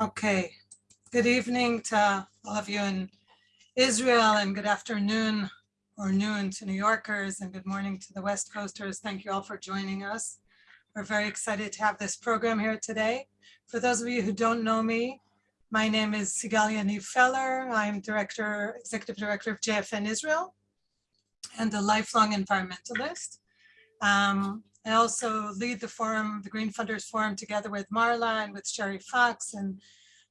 Okay, good evening to all of you in Israel and good afternoon or noon to New Yorkers and good morning to the West Coasters. Thank you all for joining us. We're very excited to have this program here today. For those of you who don't know me, my name is Sigal Yaniv Feller. I'm Director, Executive Director of JFN Israel and a lifelong environmentalist. Um, I also lead the forum, the Green Funders Forum, together with Marla and with Sherry Fox and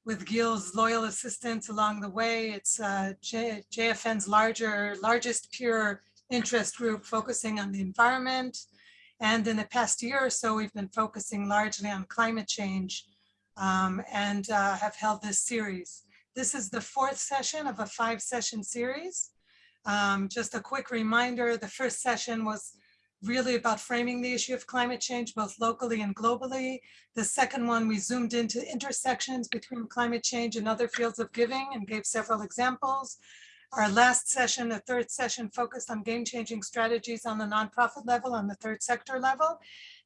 with Gil's loyal assistance along the way. It's uh, J JFN's larger, largest peer interest group focusing on the environment. And in the past year or so, we've been focusing largely on climate change um, and uh, have held this series. This is the fourth session of a five session series. Um, just a quick reminder, the first session was really about framing the issue of climate change, both locally and globally. The second one, we zoomed into intersections between climate change and other fields of giving and gave several examples. Our last session, the third session, focused on game-changing strategies on the nonprofit level, on the third sector level.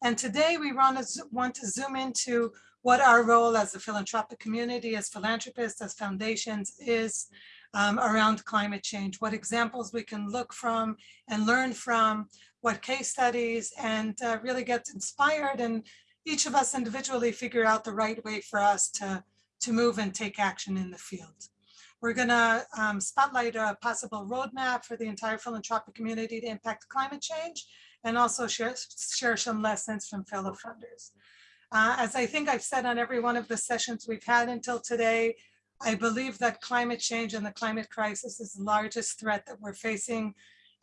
And today we want to, zoom into what our role as a philanthropic community, as philanthropists, as foundations is um, around climate change, what examples we can look from and learn from, what case studies, and uh, really get inspired and each of us individually figure out the right way for us to, to move and take action in the field. We're gonna um, spotlight a possible roadmap for the entire philanthropic community to impact climate change and also share, share some lessons from fellow funders. Uh, as I think I've said on every one of the sessions we've had until today, I believe that climate change and the climate crisis is the largest threat that we're facing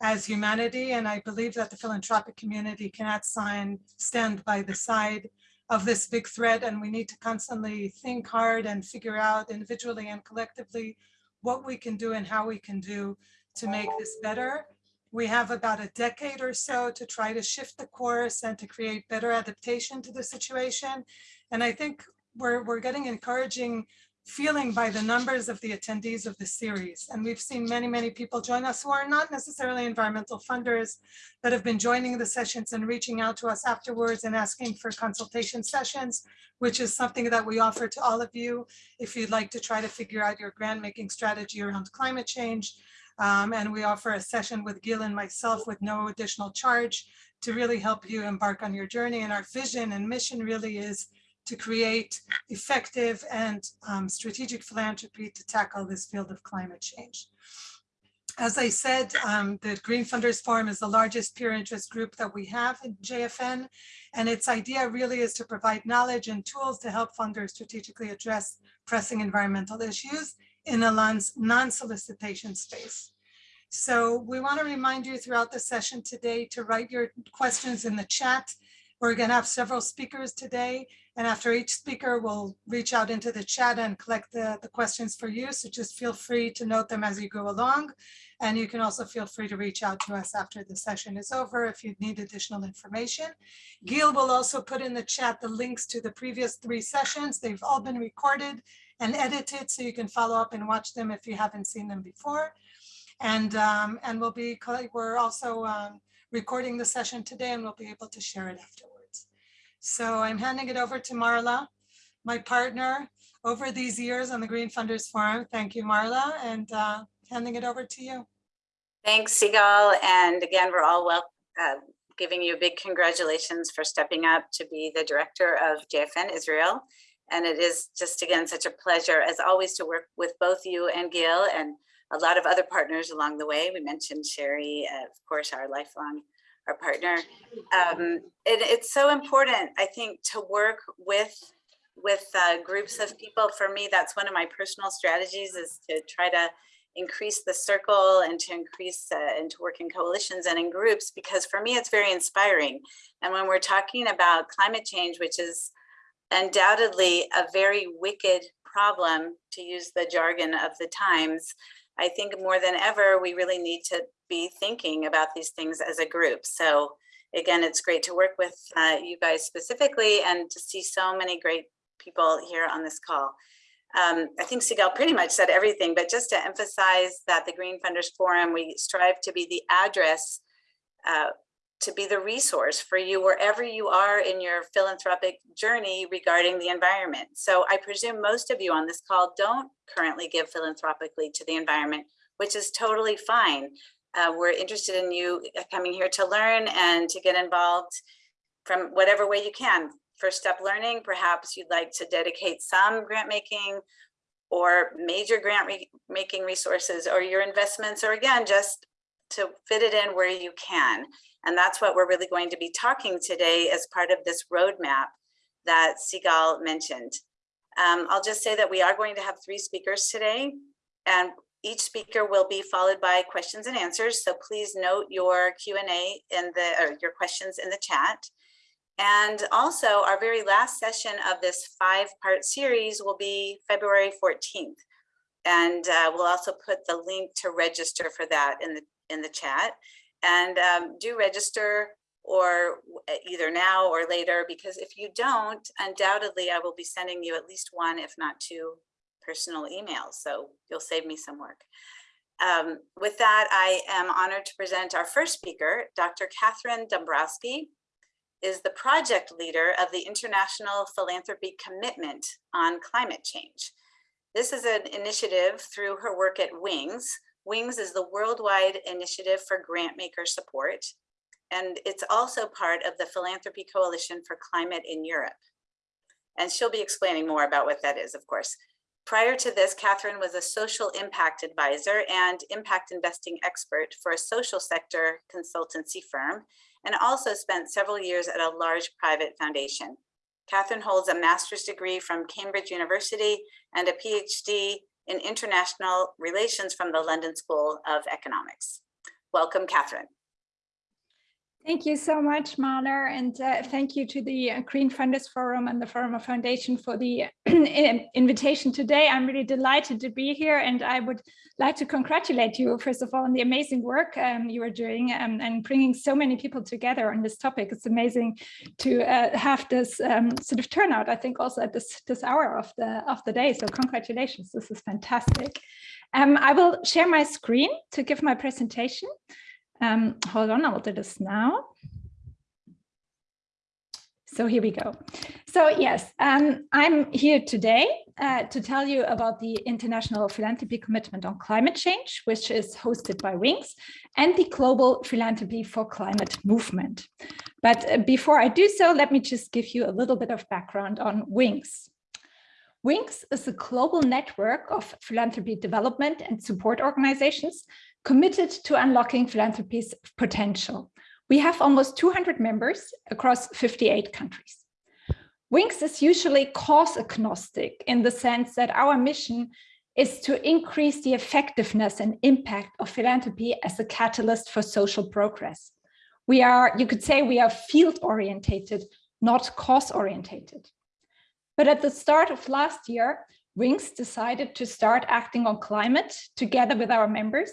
as humanity. And I believe that the philanthropic community cannot sign, stand by the side of this big threat. And we need to constantly think hard and figure out individually and collectively what we can do and how we can do to make this better. We have about a decade or so to try to shift the course and to create better adaptation to the situation. And I think we're, we're getting encouraging feeling by the numbers of the attendees of the series. And we've seen many, many people join us who are not necessarily environmental funders, but have been joining the sessions and reaching out to us afterwards and asking for consultation sessions, which is something that we offer to all of you if you'd like to try to figure out your grant making strategy around climate change. Um, and we offer a session with Gil and myself with no additional charge to really help you embark on your journey. And our vision and mission really is to create effective and um, strategic philanthropy to tackle this field of climate change. As I said, um, the Green Funders Forum is the largest peer interest group that we have in JFN, and its idea really is to provide knowledge and tools to help funders strategically address pressing environmental issues in a non-solicitation space. So we want to remind you throughout the session today to write your questions in the chat. We're going to have several speakers today, and after each speaker, we'll reach out into the chat and collect the, the questions for you. So just feel free to note them as you go along. And you can also feel free to reach out to us after the session is over if you need additional information. Gil will also put in the chat the links to the previous three sessions. They've all been recorded and edited so you can follow up and watch them if you haven't seen them before. And, um, and we'll be, we're also um, recording the session today and we'll be able to share it afterwards. So I'm handing it over to Marla, my partner over these years on the Green Funders Forum. Thank you, Marla, and uh, handing it over to you. Thanks, Sigal. And again, we're all well, uh, giving you a big congratulations for stepping up to be the director of JFN Israel. And it is just, again, such a pleasure, as always, to work with both you and Gil and a lot of other partners along the way. We mentioned Sherry, uh, of course, our lifelong our partner. Um, it, it's so important, I think, to work with with uh, groups of people. For me, that's one of my personal strategies is to try to increase the circle and to increase uh, and to work in coalitions and in groups because for me it's very inspiring. And when we're talking about climate change, which is undoubtedly a very wicked problem to use the jargon of the times, I think more than ever, we really need to be thinking about these things as a group. So again, it's great to work with uh, you guys specifically and to see so many great people here on this call. Um, I think Sigal pretty much said everything, but just to emphasize that the Green Funders Forum, we strive to be the address uh, to be the resource for you wherever you are in your philanthropic journey regarding the environment. So I presume most of you on this call don't currently give philanthropically to the environment, which is totally fine. Uh, we're interested in you coming here to learn and to get involved from whatever way you can. First step learning, perhaps you'd like to dedicate some grant making or major grant re making resources or your investments, or again, just to fit it in where you can. And that's what we're really going to be talking today as part of this roadmap that Sigal mentioned. Um, I'll just say that we are going to have three speakers today and each speaker will be followed by questions and answers. So please note your Q&A in the, or your questions in the chat. And also our very last session of this five part series will be February 14th. And uh, we'll also put the link to register for that in the, in the chat and um, do register or either now or later, because if you don't, undoubtedly I will be sending you at least one, if not two personal emails. So you'll save me some work. Um, with that, I am honored to present our first speaker, Dr. Catherine Dombrowski is the project leader of the International Philanthropy Commitment on Climate Change. This is an initiative through her work at WINGS, WINGS is the worldwide initiative for grant maker support, and it's also part of the Philanthropy Coalition for Climate in Europe. And she'll be explaining more about what that is, of course. Prior to this, Catherine was a social impact advisor and impact investing expert for a social sector consultancy firm, and also spent several years at a large private foundation. Catherine holds a master's degree from Cambridge University and a PhD in International Relations from the London School of Economics. Welcome, Catherine. Thank you so much, Marla, and uh, thank you to the uh, Green Funders Forum and the Forum Foundation for the invitation today. I'm really delighted to be here, and I would like to congratulate you, first of all, on the amazing work um, you are doing um, and bringing so many people together on this topic. It's amazing to uh, have this um, sort of turnout, I think, also at this, this hour of the, of the day. So congratulations, this is fantastic. Um, I will share my screen to give my presentation. Um, hold on, I will do this now. So here we go. So yes, um, I'm here today uh, to tell you about the International Philanthropy Commitment on Climate Change, which is hosted by WINGS, and the Global Philanthropy for Climate Movement. But uh, before I do so, let me just give you a little bit of background on WINGS. WINGS is a global network of philanthropy development and support organizations committed to unlocking philanthropy's potential. We have almost 200 members across 58 countries. WINGS is usually cause agnostic in the sense that our mission is to increase the effectiveness and impact of philanthropy as a catalyst for social progress. We are, you could say we are field orientated, not cause orientated. But at the start of last year, WINGS decided to start acting on climate together with our members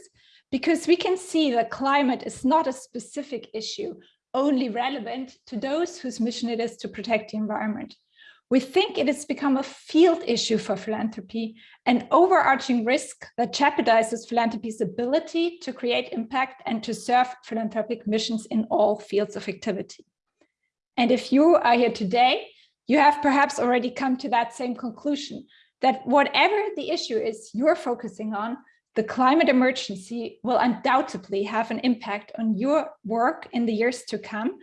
because we can see that climate is not a specific issue, only relevant to those whose mission it is to protect the environment. We think it has become a field issue for philanthropy, an overarching risk that jeopardizes philanthropy's ability to create impact and to serve philanthropic missions in all fields of activity. And if you are here today, you have perhaps already come to that same conclusion, that whatever the issue is you're focusing on, the climate emergency will undoubtedly have an impact on your work in the years to come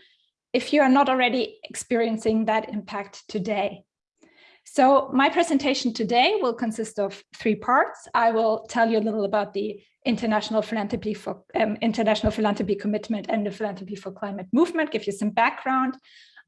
if you are not already experiencing that impact today. So my presentation today will consist of three parts. I will tell you a little about the International Philanthropy for um, International Philanthropy Commitment and the Philanthropy for Climate movement, give you some background.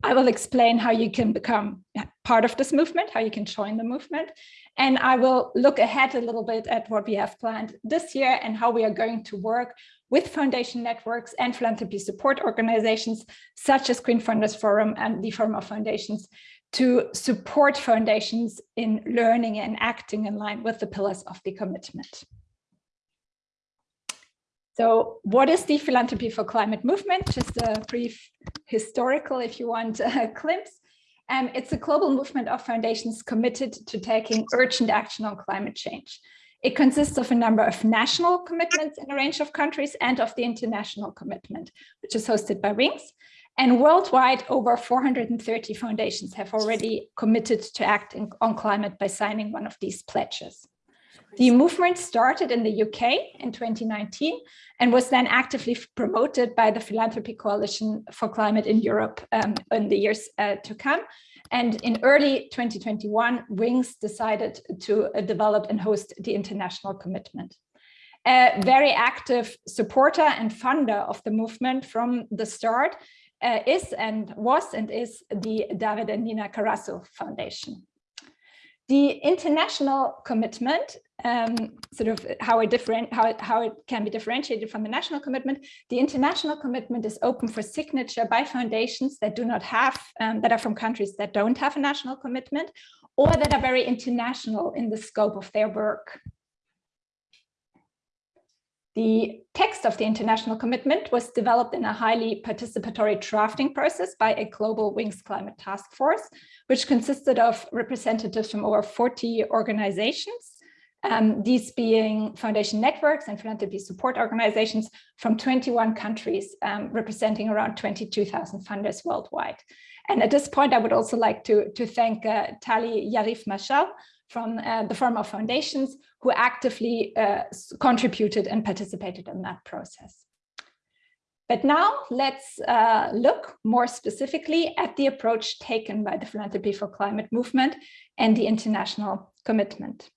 I will explain how you can become part of this movement, how you can join the movement. And I will look ahead a little bit at what we have planned this year and how we are going to work with foundation networks and philanthropy support organizations such as Green Funders Forum and the Forum of Foundations to support foundations in learning and acting in line with the pillars of the commitment. So what is the Philanthropy for Climate movement? Just a brief historical, if you want, a glimpse. Um, it's a global movement of foundations committed to taking urgent action on climate change. It consists of a number of national commitments in a range of countries and of the international commitment, which is hosted by Wings. And worldwide, over 430 foundations have already committed to act in, on climate by signing one of these pledges. The movement started in the UK in 2019 and was then actively promoted by the Philanthropy Coalition for Climate in Europe um, in the years uh, to come. And in early 2021, Wings decided to uh, develop and host the international commitment. A very active supporter and funder of the movement from the start uh, is and was and is the David and Nina Carasso Foundation. The international commitment, um, sort of how how, it, how it can be differentiated from the national commitment, the international commitment is open for signature by foundations that do not have, um, that are from countries that don't have a national commitment, or that are very international in the scope of their work. The text of the international commitment was developed in a highly participatory drafting process by a global Wings Climate Task Force, which consisted of representatives from over 40 organizations, um, these being foundation networks and philanthropy support organizations from 21 countries, um, representing around 22,000 funders worldwide. And at this point, I would also like to, to thank uh, Tali Yarif Mashal from uh, the Forum of Foundations who actively uh, contributed and participated in that process. But now let's uh, look more specifically at the approach taken by the Philanthropy for Climate movement and the international commitment.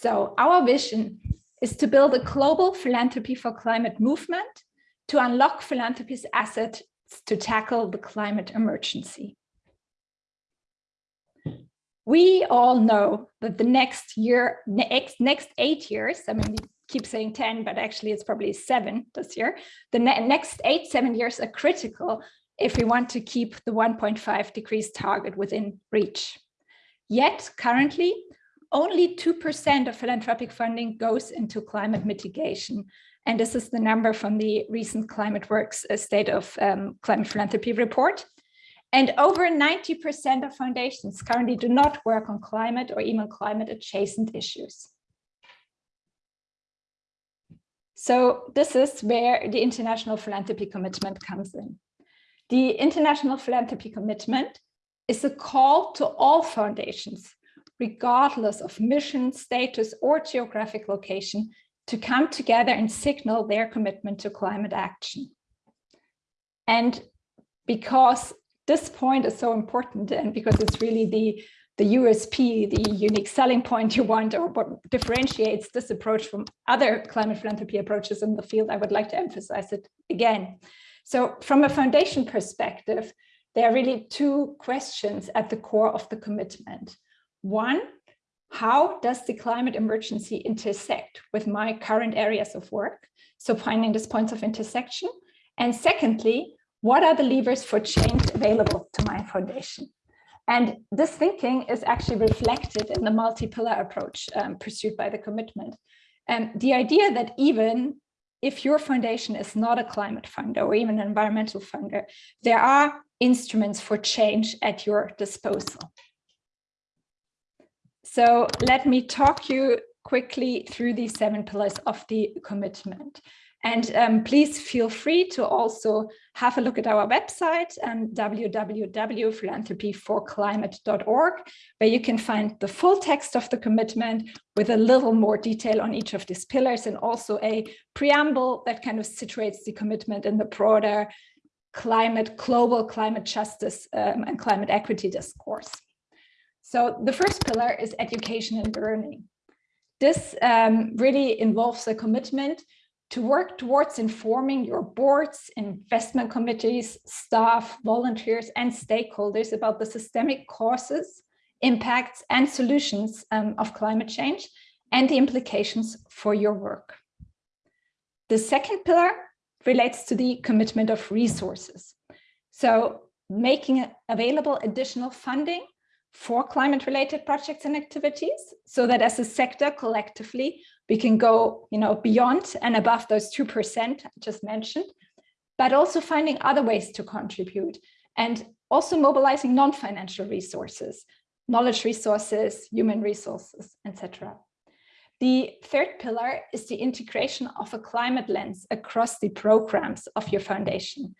So our vision is to build a global philanthropy for climate movement to unlock philanthropy's assets to tackle the climate emergency. We all know that the next year, next, next eight years, I mean, we keep saying 10, but actually it's probably seven this year. The ne next eight, seven years are critical if we want to keep the 1.5 degrees target within reach. Yet currently, only 2% of philanthropic funding goes into climate mitigation. And this is the number from the recent Climate Works uh, State of um, Climate Philanthropy report. And over 90% of foundations currently do not work on climate or even climate adjacent issues. So this is where the International Philanthropy Commitment comes in. The International Philanthropy Commitment is a call to all foundations, regardless of mission, status, or geographic location, to come together and signal their commitment to climate action. And because this point is so important and because it's really the the USP, the unique selling point you want or what differentiates this approach from other climate philanthropy approaches in the field, I would like to emphasize it again. So from a foundation perspective, there are really two questions at the core of the commitment. One, how does the climate emergency intersect with my current areas of work? So finding these points of intersection. And secondly, what are the levers for change available to my foundation? And this thinking is actually reflected in the multi-pillar approach um, pursued by the commitment. And the idea that even if your foundation is not a climate funder or even an environmental funder, there are instruments for change at your disposal. So let me talk you quickly through the seven pillars of the commitment. And um, please feel free to also have a look at our website um, www.philanthropyforclimate.org, where you can find the full text of the commitment with a little more detail on each of these pillars and also a preamble that kind of situates the commitment in the broader climate, global climate justice um, and climate equity discourse. So the first pillar is education and learning. This um, really involves a commitment to work towards informing your boards, investment committees, staff, volunteers, and stakeholders about the systemic causes, impacts, and solutions um, of climate change and the implications for your work. The second pillar relates to the commitment of resources. So making available additional funding for climate related projects and activities so that as a sector collectively we can go you know beyond and above those 2% just mentioned but also finding other ways to contribute and also mobilizing non-financial resources knowledge resources human resources etc The third pillar is the integration of a climate lens across the programs of your foundation.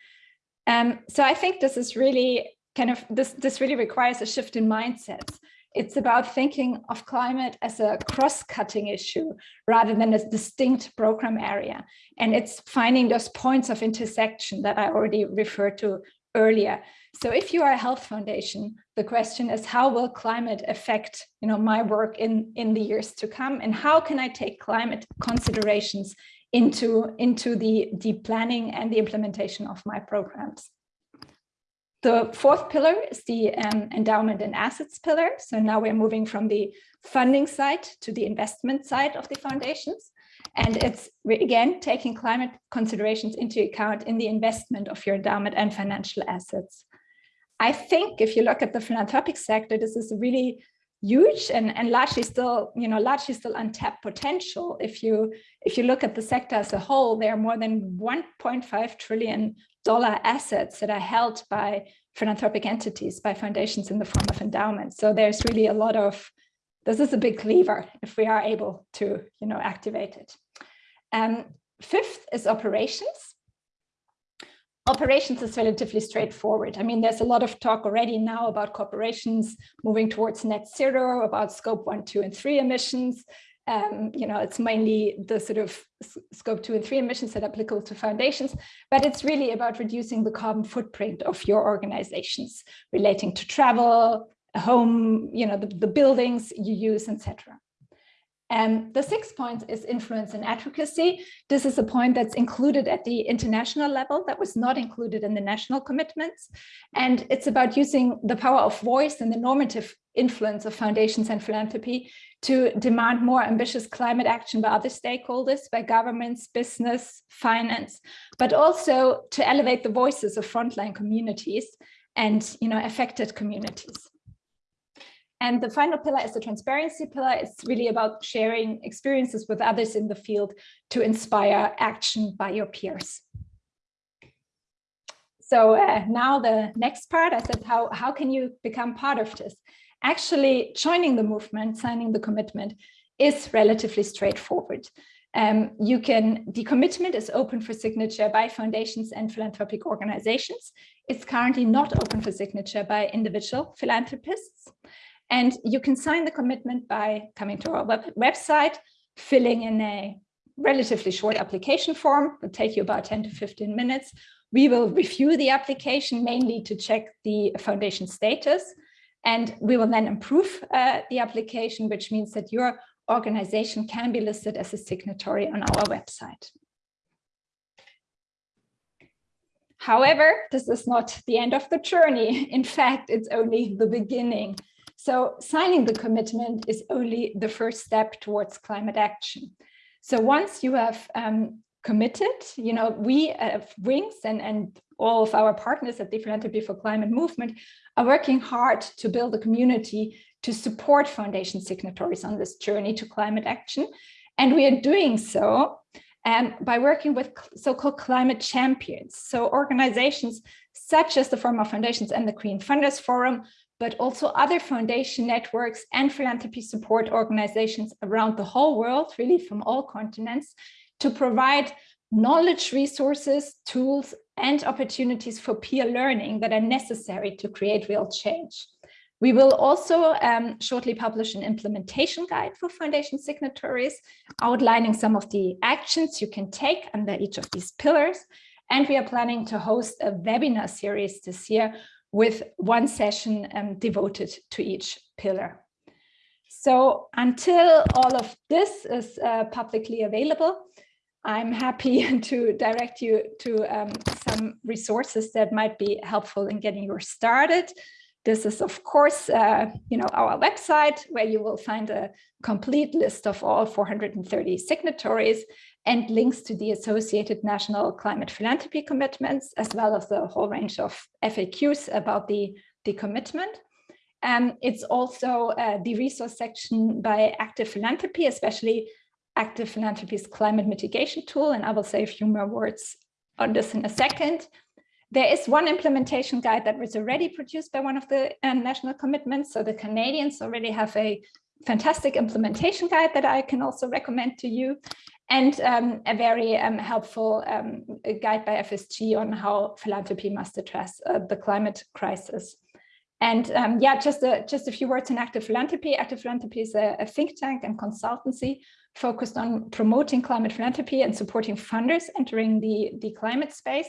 Um, so I think this is really kind of, this, this really requires a shift in mindsets. It's about thinking of climate as a cross-cutting issue rather than a distinct program area. And it's finding those points of intersection that I already referred to earlier. So if you are a health foundation, the question is how will climate affect you know, my work in, in the years to come? And how can I take climate considerations into, into the, the planning and the implementation of my programs? The fourth pillar is the um, endowment and assets pillar. So now we're moving from the funding side to the investment side of the foundations. And it's again taking climate considerations into account in the investment of your endowment and financial assets. I think if you look at the philanthropic sector, this is really huge and, and largely still, you know, largely still untapped potential. If you if you look at the sector as a whole, there are more than 1.5 trillion dollar assets that are held by philanthropic entities, by foundations in the form of endowments. So there's really a lot of, this is a big lever if we are able to, you know, activate it. Um, fifth is operations. Operations is relatively straightforward. I mean, there's a lot of talk already now about corporations moving towards net zero, about scope one, two, and three emissions. Um, you know, it's mainly the sort of scope two and three emissions that are applicable to foundations, but it's really about reducing the carbon footprint of your organizations relating to travel, home, you know, the, the buildings you use, etc. And the sixth point is influence and advocacy. This is a point that's included at the international level that was not included in the national commitments. And it's about using the power of voice and the normative influence of foundations and philanthropy to demand more ambitious climate action by other stakeholders, by governments, business, finance, but also to elevate the voices of frontline communities and you know, affected communities. And the final pillar is the transparency pillar. It's really about sharing experiences with others in the field to inspire action by your peers. So uh, now the next part, I said, how, how can you become part of this? Actually, joining the movement, signing the commitment is relatively straightforward. Um, you can, the commitment is open for signature by foundations and philanthropic organizations. It's currently not open for signature by individual philanthropists. And you can sign the commitment by coming to our web website, filling in a relatively short application form, It'll take you about 10 to 15 minutes. We will review the application mainly to check the foundation status, and we will then improve uh, the application, which means that your organization can be listed as a signatory on our website. However, this is not the end of the journey. In fact, it's only the beginning. So signing the commitment is only the first step towards climate action. So once you have um, committed, you know, we at Wings and, and all of our partners at the Philanthropy for Climate movement are working hard to build a community to support foundation signatories on this journey to climate action. And we are doing so um, by working with so-called climate champions. So organizations such as the Forum of Foundations and the Green Funders Forum but also other foundation networks and philanthropy support organizations around the whole world, really from all continents, to provide knowledge resources, tools, and opportunities for peer learning that are necessary to create real change. We will also um, shortly publish an implementation guide for foundation signatories, outlining some of the actions you can take under each of these pillars. And we are planning to host a webinar series this year with one session um, devoted to each pillar. So until all of this is uh, publicly available, I'm happy to direct you to um, some resources that might be helpful in getting you started. This is, of course, uh, you know, our website where you will find a complete list of all 430 signatories and links to the associated national climate philanthropy commitments, as well as the whole range of FAQs about the, the commitment. Um, it's also uh, the resource section by Active Philanthropy, especially Active Philanthropy's climate mitigation tool. And I will say a few more words on this in a second. There is one implementation guide that was already produced by one of the uh, national commitments. So the Canadians already have a fantastic implementation guide that I can also recommend to you, and um, a very um, helpful um, guide by FSG on how philanthropy must address uh, the climate crisis. And um, yeah, just a, just a few words on Active Philanthropy. Active Philanthropy is a, a think tank and consultancy focused on promoting climate philanthropy and supporting funders entering the, the climate space.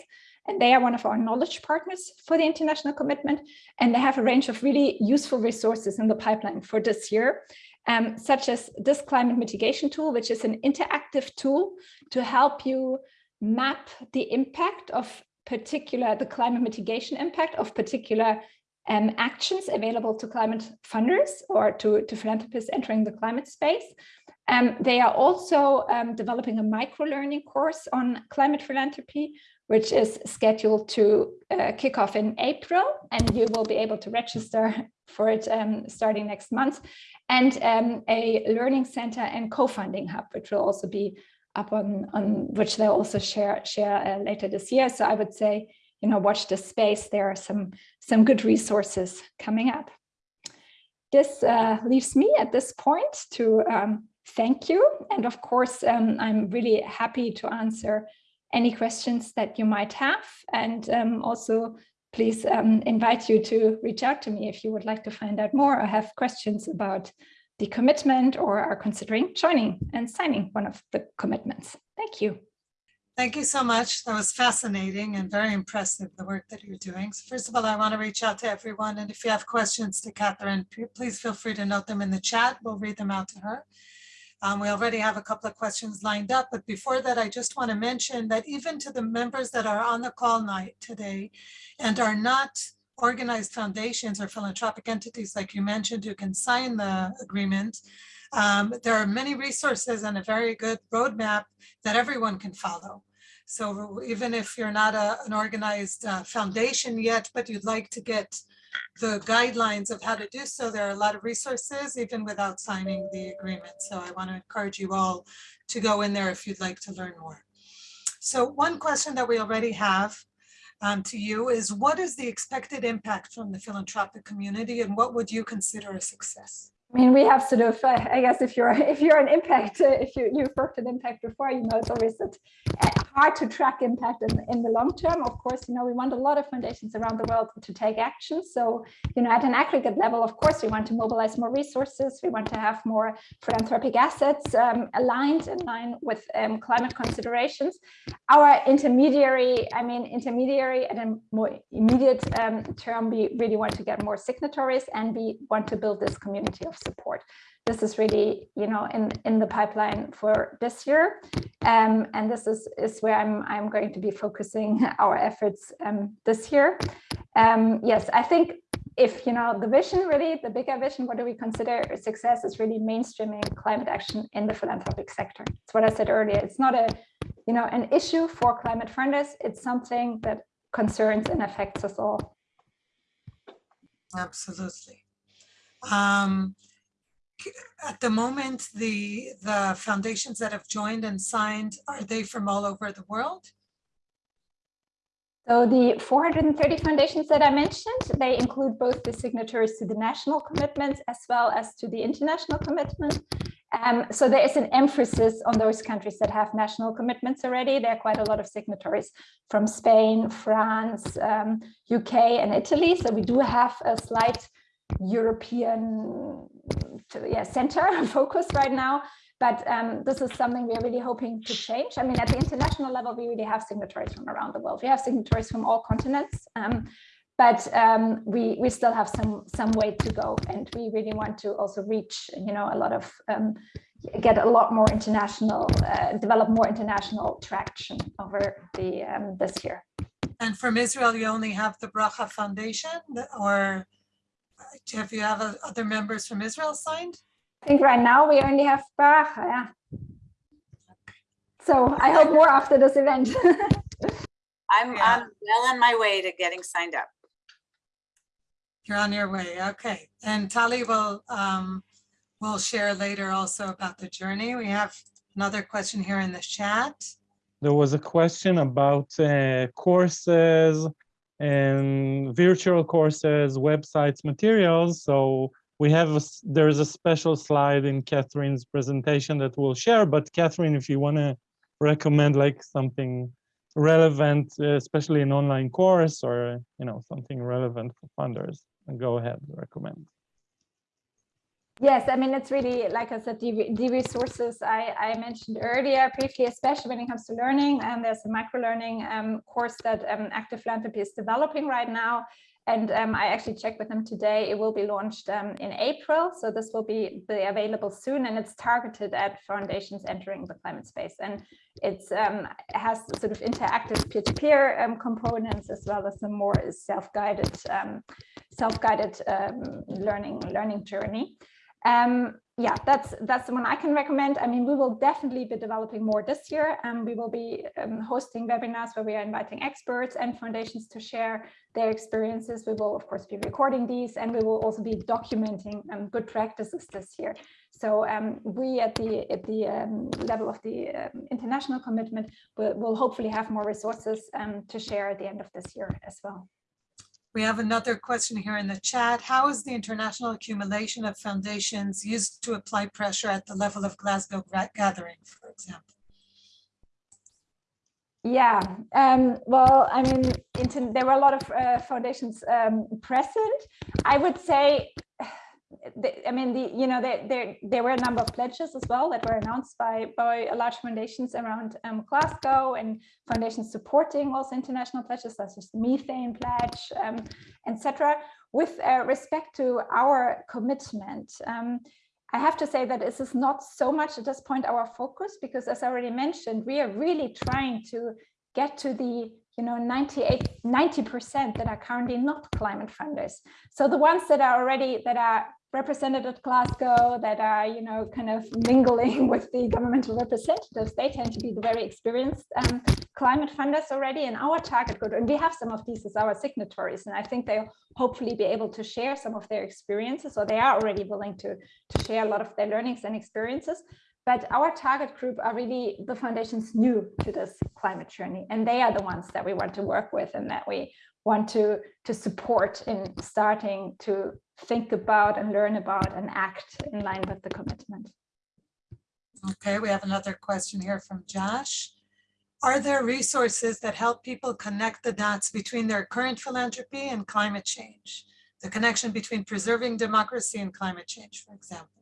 And they are one of our knowledge partners for the international commitment. And they have a range of really useful resources in the pipeline for this year, um, such as this climate mitigation tool, which is an interactive tool to help you map the impact of particular, the climate mitigation impact of particular um, actions available to climate funders or to, to philanthropists entering the climate space. Um, they are also um, developing a micro-learning course on climate philanthropy, which is scheduled to uh, kick off in April, and you will be able to register for it um, starting next month, and um, a learning center and co-funding hub, which will also be up on, on which they'll also share, share uh, later this year. So I would say you know, watch this space. There are some, some good resources coming up. This uh, leaves me at this point to um, thank you. And of course, um, I'm really happy to answer any questions that you might have. And um, also, please um, invite you to reach out to me if you would like to find out more or have questions about the commitment or are considering joining and signing one of the commitments. Thank you. Thank you so much. That was fascinating and very impressive, the work that you're doing. So first of all, I want to reach out to everyone. And if you have questions to Catherine, please feel free to note them in the chat. We'll read them out to her. Um, we already have a couple of questions lined up, but before that, I just want to mention that even to the members that are on the call night today and are not organized foundations or philanthropic entities, like you mentioned, who can sign the agreement, um, there are many resources and a very good roadmap that everyone can follow. So even if you're not a, an organized uh, foundation yet, but you'd like to get the guidelines of how to do so, there are a lot of resources even without signing the agreement. So I want to encourage you all to go in there if you'd like to learn more. So one question that we already have um, to you is what is the expected impact from the philanthropic community and what would you consider a success? I mean, we have sort of, uh, I guess, if you're if you're an impact, uh, if you you've worked in impact before, you know it's always uh, hard to track impact in, in the long term. Of course, you know we want a lot of foundations around the world to take action. So, you know, at an aggregate level, of course, we want to mobilize more resources. We want to have more philanthropic assets um, aligned in line with um, climate considerations. Our intermediary, I mean, intermediary at a more immediate um, term, we really want to get more signatories, and we want to build this community of support. This is really, you know, in, in the pipeline for this year. Um, and this is, is where I'm, I'm going to be focusing our efforts um, this year. Um, yes, I think if, you know, the vision really, the bigger vision, what do we consider success is really mainstreaming climate action in the philanthropic sector. It's what I said earlier. It's not a, you know, an issue for climate funders. It's something that concerns and affects us all. Absolutely. Um, at the moment, the, the foundations that have joined and signed, are they from all over the world? So the 430 foundations that I mentioned, they include both the signatories to the national commitments as well as to the international commitment. Um, so there is an emphasis on those countries that have national commitments already. There are quite a lot of signatories from Spain, France, um, UK and Italy. So we do have a slight European yeah, center focus right now. But um, this is something we're really hoping to change. I mean, at the international level, we really have signatories from around the world. We have signatories from all continents, um, but um, we we still have some some way to go, and we really want to also reach, you know, a lot of um, get a lot more international, uh, develop more international traction over the um, this year. And from Israel, you only have the Bracha Foundation, or have you have other members from Israel signed? I think right now we only have Barak, yeah. So I hope more after this event. I'm, Yeah. I'm well on my way to getting signed up. You're on your way, okay. And Tali will, um, will share later also about the journey. We have another question here in the chat. There was a question about uh, courses and virtual courses, websites, materials. So we have, a there's a special slide in Catherine's presentation that we'll share, but Catherine, if you want to recommend like something relevant, especially an online course or, you know, something relevant for funders, go ahead, recommend. Yes, I mean, it's really, like I said, the, the resources I, I mentioned earlier briefly, especially when it comes to learning. And there's a micro learning um, course that um, Active Philanthropy is developing right now. And um, I actually checked with them today. It will be launched um, in April. So this will be, be available soon. And it's targeted at foundations entering the climate space. And it's um, it has sort of interactive peer-to-peer um, components as well as a more self-guided self-guided learning learning journey. Um, yeah, that's that's the one I can recommend. I mean, we will definitely be developing more this year, and we will be um, hosting webinars where we are inviting experts and foundations to share their experiences. We will, of course, be recording these, and we will also be documenting um, good practices this year. So um, we, at the at the um, level of the um, international commitment, will, will hopefully have more resources to share at the end of this year as well. We have another question here in the chat. How is the international accumulation of foundations used to apply pressure at the level of Glasgow gathering, for example? Yeah, um, well, I mean, there were a lot of uh, foundations um, present. I would say, I mean, the you know, there, there there were a number of pledges as well that were announced by by large foundations around um, Glasgow and foundations supporting also international pledges such as the methane pledge, um, etc. With uh, respect to our commitment, um, I have to say that this is not so much at this point our focus because as I already mentioned, we are really trying to get to the you know 98 90 percent that are currently not climate funders so the ones that are already that are represented at Glasgow that are, you know, kind of mingling with the governmental representatives, they tend to be the very experienced um, climate funders already in our target group. And we have some of these as our signatories. And I think they'll hopefully be able to share some of their experiences, or they are already willing to, to share a lot of their learnings and experiences. But our target group are really the foundations new to this climate journey. And they are the ones that we want to work with and that we want to, to support in starting to think about and learn about and act in line with the commitment. Okay, we have another question here from Josh. Are there resources that help people connect the dots between their current philanthropy and climate change? The connection between preserving democracy and climate change, for example.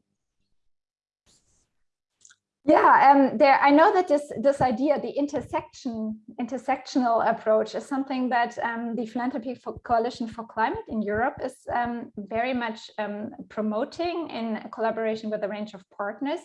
Yeah, um, there. I know that this this idea, the intersection intersectional approach, is something that um, the Philanthropy for Coalition for Climate in Europe is um, very much um, promoting in collaboration with a range of partners.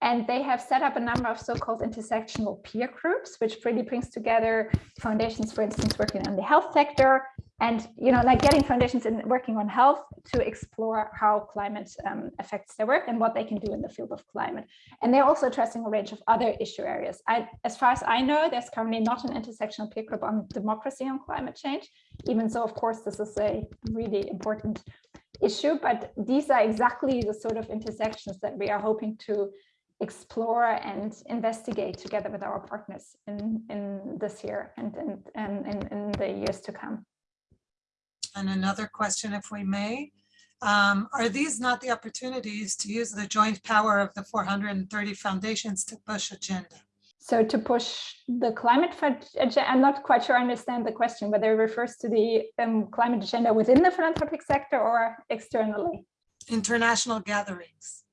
And they have set up a number of so-called intersectional peer groups, which really brings together foundations, for instance, working in the health sector, and you know, like getting foundations in working on health to explore how climate um, affects their work and what they can do in the field of climate. And they're also addressing a range of other issue areas. I, as far as I know, there's currently not an intersectional peer group on democracy and climate change, even so, of course, this is a really important issue, but these are exactly the sort of intersections that we are hoping to explore and investigate together with our partners in, in this year and in, in, in the years to come. And another question, if we may. Um, are these not the opportunities to use the joint power of the 430 foundations to push agenda? So to push the climate agenda, I'm not quite sure I understand the question, whether it refers to the um, climate agenda within the philanthropic sector or externally. International gatherings.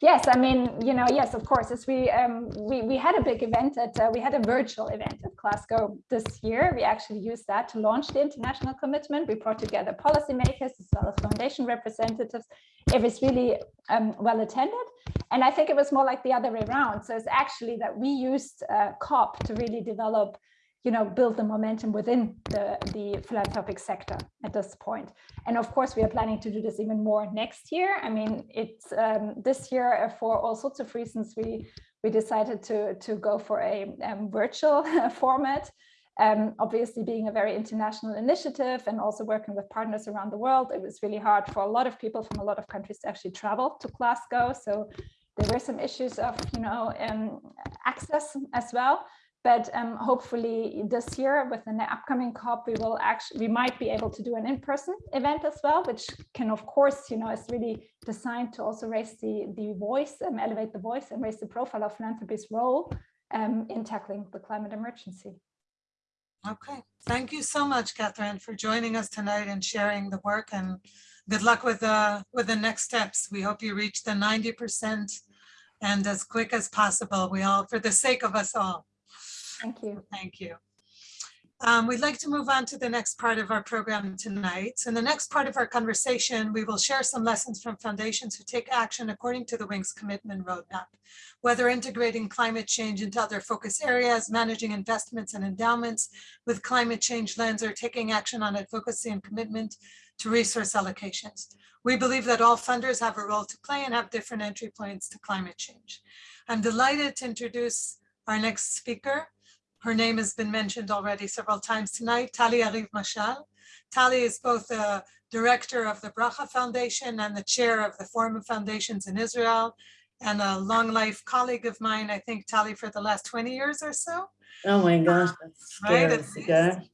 Yes, I mean, you know, yes, of course. As we um, we we had a big event at uh, we had a virtual event at Glasgow this year. We actually used that to launch the international commitment. We brought together policymakers as well as foundation representatives. It was really um, well attended, and I think it was more like the other way around. So it's actually that we used uh, COP to really develop you know, build the momentum within the, the philanthropic sector at this point. And of course, we are planning to do this even more next year. I mean, it's um, this year for all sorts of reasons, we, we decided to, to go for a um, virtual format. Um, obviously being a very international initiative and also working with partners around the world, it was really hard for a lot of people from a lot of countries to actually travel to Glasgow. So there were some issues of, you know, um, access as well. But um, hopefully this year with the upcoming COP, we will actually, we might be able to do an in-person event as well, which can of course, you know, is really designed to also raise the, the voice and elevate the voice and raise the profile of philanthropy's role um, in tackling the climate emergency. Okay, thank you so much, Catherine, for joining us tonight and sharing the work and good luck with the, with the next steps. We hope you reach the 90% and as quick as possible. We all, for the sake of us all. Thank you. Thank you. Um, we'd like to move on to the next part of our program tonight. In the next part of our conversation, we will share some lessons from foundations who take action according to the Wings Commitment Roadmap, whether integrating climate change into other focus areas, managing investments and endowments with climate change lens, or taking action on advocacy and commitment to resource allocations. We believe that all funders have a role to play and have different entry points to climate change. I'm delighted to introduce our next speaker, her name has been mentioned already several times tonight, Tali Ariv Mashal. Tali is both the director of the Bracha Foundation and the chair of the Forum of Foundations in Israel and a long life colleague of mine, I think Tali for the last 20 years or so. Oh my gosh, that's Right, scary, at Sigal.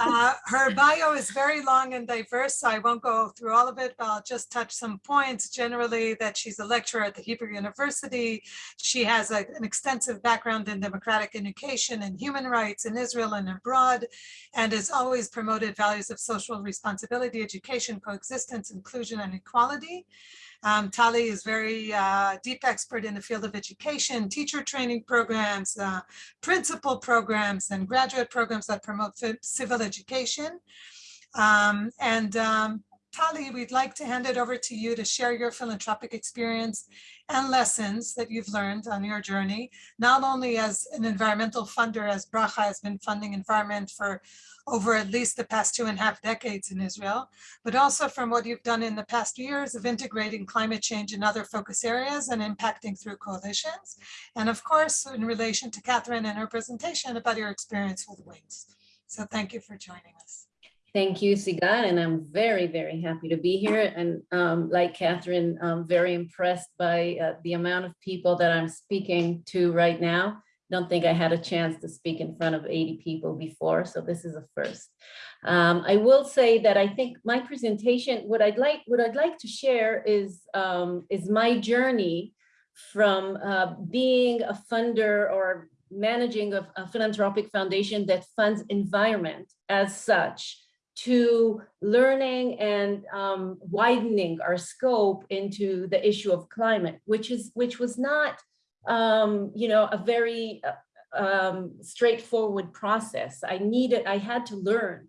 Uh, Her bio is very long and diverse, so I won't go through all of it, but I'll just touch some points. Generally, that she's a lecturer at the Hebrew University. She has a- an extensive background in democratic education and human rights in Israel and abroad, and has always promoted values of social responsibility, education, coexistence, inclusion, and equality. Um, Tali is very uh, deep expert in the field of education, teacher training programs, uh, principal programs and graduate programs that promote civil education. Um, and um, Tali, we'd like to hand it over to you to share your philanthropic experience and lessons that you've learned on your journey, not only as an environmental funder, as Bracha has been funding environment for over at least the past two and a half decades in Israel, but also from what you've done in the past years of integrating climate change in other focus areas and impacting through coalitions. And of course, in relation to Catherine and her presentation about your experience with Wings. So thank you for joining us. Thank you, Sigal, and I'm very, very happy to be here. And um, like Catherine, I'm very impressed by uh, the amount of people that I'm speaking to right now. Don't think I had a chance to speak in front of 80 people before, so this is a first. Um, I will say that I think my presentation, what I'd like, what I'd like to share is um, is my journey from uh, being a funder or managing a, a philanthropic foundation that funds environment as such to learning and um, widening our scope into the issue of climate, which is which was not, um, you know, a very uh, um, straightforward process. I needed, I had to learn,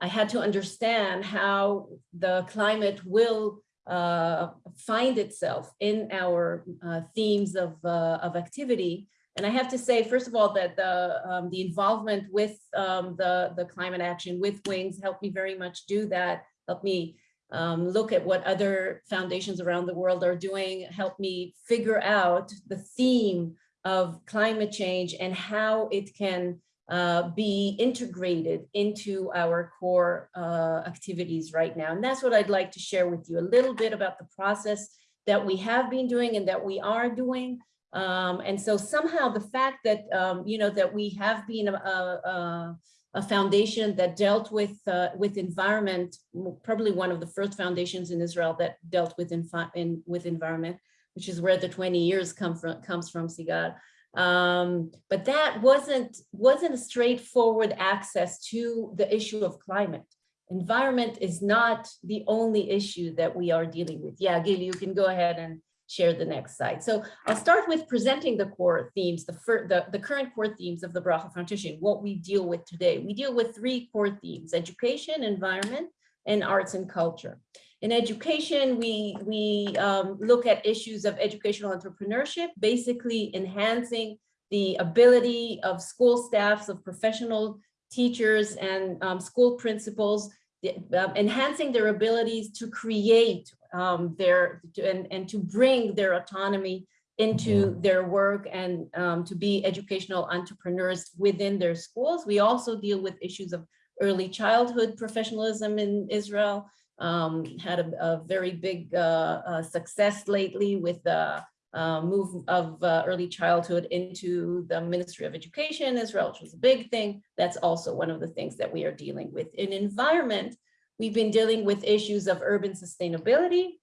I had to understand how the climate will uh, find itself in our uh, themes of uh, of activity and I have to say, first of all, that the, um, the involvement with um, the, the climate action with Wings helped me very much do that, helped me um, look at what other foundations around the world are doing, helped me figure out the theme of climate change and how it can uh, be integrated into our core uh, activities right now. And that's what I'd like to share with you, a little bit about the process that we have been doing and that we are doing, um, and so somehow the fact that, um, you know, that we have been a, a, a foundation that dealt with, uh, with environment, probably one of the first foundations in Israel that dealt with, in, with environment, which is where the 20 years come from, comes from, Sigal. Um, but that wasn't, wasn't a straightforward access to the issue of climate. Environment is not the only issue that we are dealing with. Yeah, Gil, you can go ahead and share the next slide. So I'll start with presenting the core themes, the, the, the current core themes of the Bracha Foundation, what we deal with today. We deal with three core themes, education, environment, and arts and culture. In education, we, we um, look at issues of educational entrepreneurship, basically enhancing the ability of school staffs, of professional teachers and um, school principals, the, uh, enhancing their abilities to create um, their and, and to bring their autonomy into their work and um, to be educational entrepreneurs within their schools. We also deal with issues of early childhood professionalism in Israel, um, had a, a, very big uh, uh, success lately with the uh, move of uh, early childhood into the Ministry of Education in Israel, which was a big thing. That's also one of the things that we are dealing with. In environment, we've been dealing with issues of urban sustainability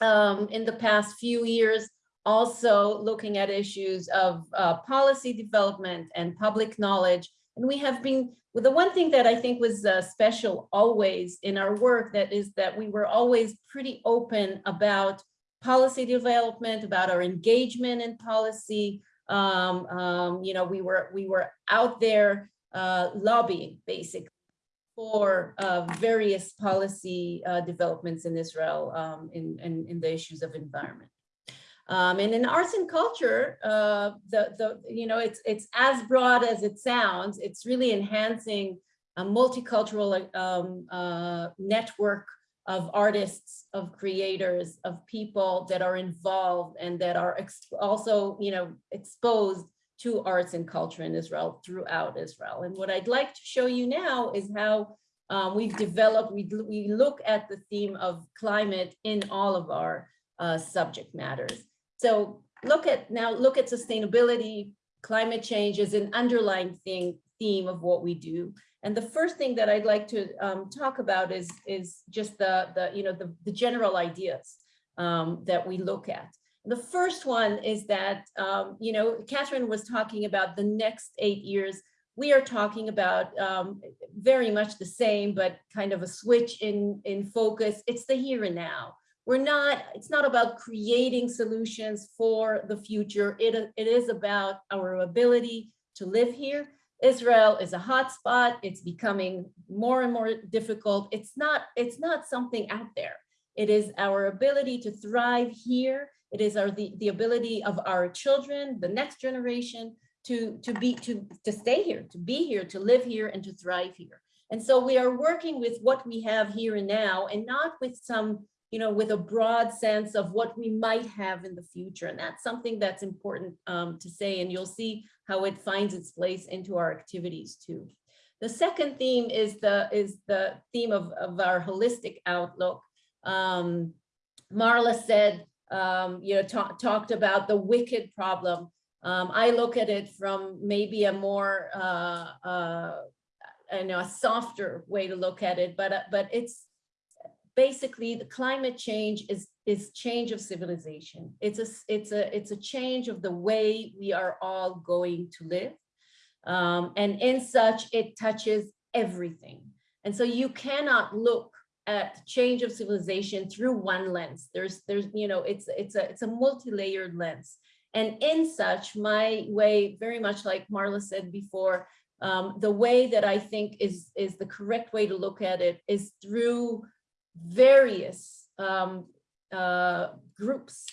um, in the past few years, also looking at issues of uh, policy development and public knowledge. And we have been, well, the one thing that I think was uh, special always in our work that is that we were always pretty open about policy development, about our engagement in policy. Um, um, you know, we were we were out there uh, lobbying basically for uh, various policy uh, developments in Israel um, in, in, in the issues of environment. Um, and in arts and culture, uh, the, the, you know, it's, it's as broad as it sounds. It's really enhancing a multicultural um, uh, network of artists, of creators, of people that are involved and that are also, you know, exposed to arts and culture in Israel throughout Israel. And what I'd like to show you now is how um, we've developed, we, we look at the theme of climate in all of our uh, subject matters. So look at now, look at sustainability, climate change is an underlying thing, theme of what we do. And the first thing that I'd like to um, talk about is, is just the, the, you know, the, the general ideas um, that we look at. The first one is that, um, you know, Catherine was talking about the next eight years. We are talking about um, very much the same, but kind of a switch in, in focus. It's the here and now. We're not, it's not about creating solutions for the future. It, it is about our ability to live here. Israel is a hotspot. It's becoming more and more difficult. It's not, it's not something out there. It is our ability to thrive here it is our the, the ability of our children, the next generation, to, to be to, to stay here, to be here, to live here, and to thrive here. And so we are working with what we have here and now, and not with some, you know, with a broad sense of what we might have in the future. And that's something that's important um, to say, and you'll see how it finds its place into our activities too. The second theme is the is the theme of, of our holistic outlook. Um, Marla said um, you know, talk, talked about the wicked problem. Um, I look at it from maybe a more, uh, uh, I know, a softer way to look at it, but uh, but it's basically the climate change is is change of civilization. It's a it's a it's a change of the way we are all going to live, um, and in such it touches everything. And so you cannot look at change of civilization through one lens. There's, there's, you know, it's, it's a, it's a multi-layered lens. And in such, my way, very much like Marla said before, um, the way that I think is, is the correct way to look at it is through various um, uh, groups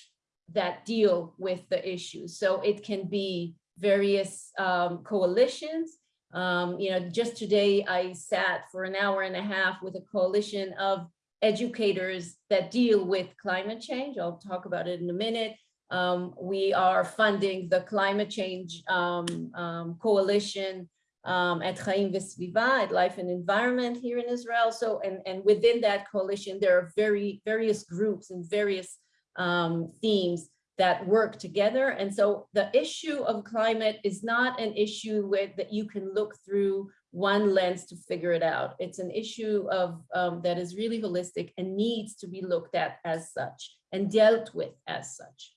that deal with the issues. So it can be various um, coalitions, um, you know, just today I sat for an hour and a half with a coalition of educators that deal with climate change. I'll talk about it in a minute. Um, we are funding the climate change um, um, coalition um, at Chaim Vesviva, at Life and Environment here in Israel. So, and, and within that coalition, there are very various groups and various um, themes that work together. And so the issue of climate is not an issue with that you can look through one lens to figure it out. It's an issue of um, that is really holistic and needs to be looked at as such and dealt with as such.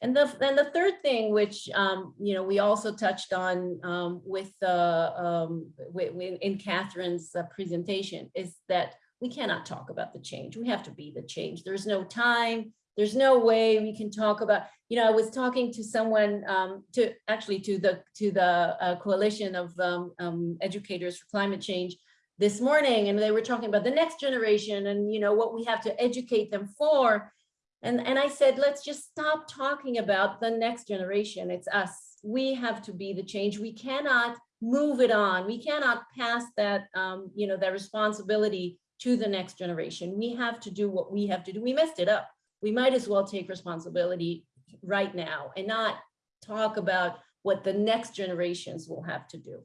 And the, and the third thing, which um, you know we also touched on um, with, uh, with, in Catherine's uh, presentation, is that we cannot talk about the change. We have to be the change. There's no time. There's no way we can talk about, you know, I was talking to someone um, to actually to the to the uh, coalition of um, um, educators for climate change this morning, and they were talking about the next generation and, you know, what we have to educate them for. And, and I said, let's just stop talking about the next generation. It's us. We have to be the change. We cannot move it on. We cannot pass that, um, you know, that responsibility to the next generation. We have to do what we have to do. We messed it up we might as well take responsibility right now and not talk about what the next generations will have to do.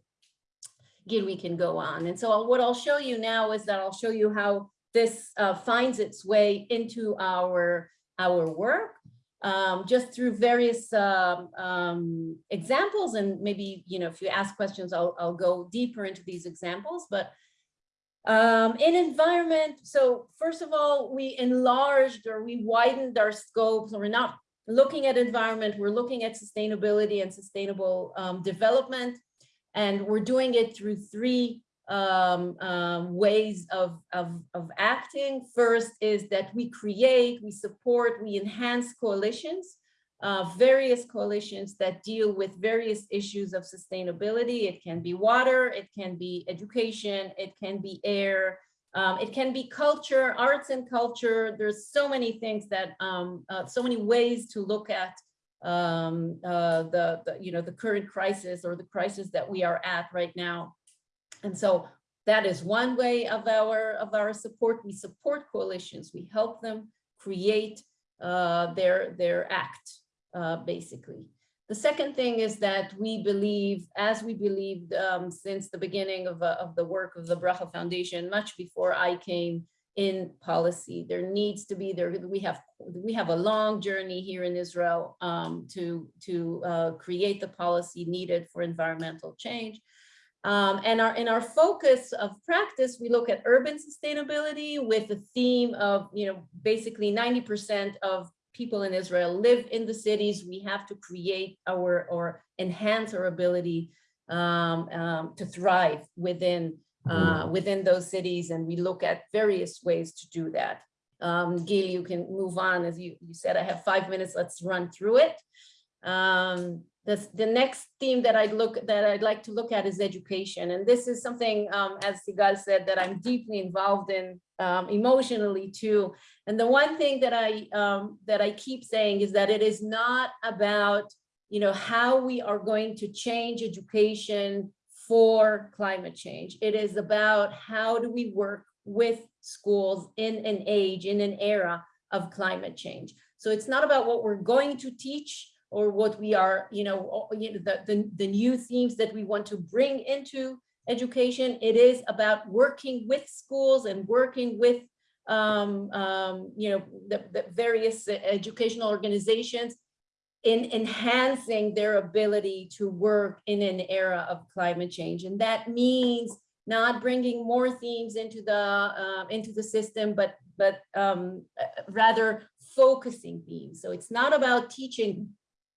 Again, we can go on. And so what I'll show you now is that I'll show you how this uh, finds its way into our, our work. um, just through various um, um, examples and maybe, you know, if you ask questions, I'll, I'll go deeper into these examples, but um, in environment, so first of all, we enlarged or we widened our scopes. We're not looking at environment, we're looking at sustainability and sustainable um, development. And we're doing it through three um, um, ways of, of, of acting. First is that we create, we support, we enhance coalitions, uh, various coalitions that deal with various issues of sustainability. It can be water, it can be education, it can be air, um, it can be culture, arts and culture. There's so many things that, um, uh, so many ways to look at um, uh, the, the, you know, the current crisis or the crisis that we are at right now. And so that is one way of our of our support. We support coalitions. We help them create uh, their their act, uh, basically. The second thing is that we believe, as we believed um, since the beginning of, uh, of the work of the Bracha Foundation, much before I came in policy, there needs to be there. We have we have a long journey here in Israel um, to to uh, create the policy needed for environmental change. Um, and our in our focus of practice, we look at urban sustainability with the theme of, you know, basically 90% of people in Israel live in the cities. We have to create our or enhance our ability um, um, to thrive within uh, within those cities. And we look at various ways to do that. Um, Gil, you can move on. As you, you said, I have five minutes. Let's run through it. Um, the, the next theme that I'd look that I'd like to look at is education. And this is something, um, as Sigal said, that I'm deeply involved in um, emotionally too. And the one thing that I um, that I keep saying is that it is not about you know how we are going to change education for climate change. It is about how do we work with schools in an age, in an era of climate change. So it's not about what we're going to teach or what we are, you know, the, the, the new themes that we want to bring into education. It is about working with schools and working with, um, um, you know, the, the various educational organizations in enhancing their ability to work in an era of climate change. And that means not bringing more themes into the uh, into the system, but but um, rather focusing themes. So it's not about teaching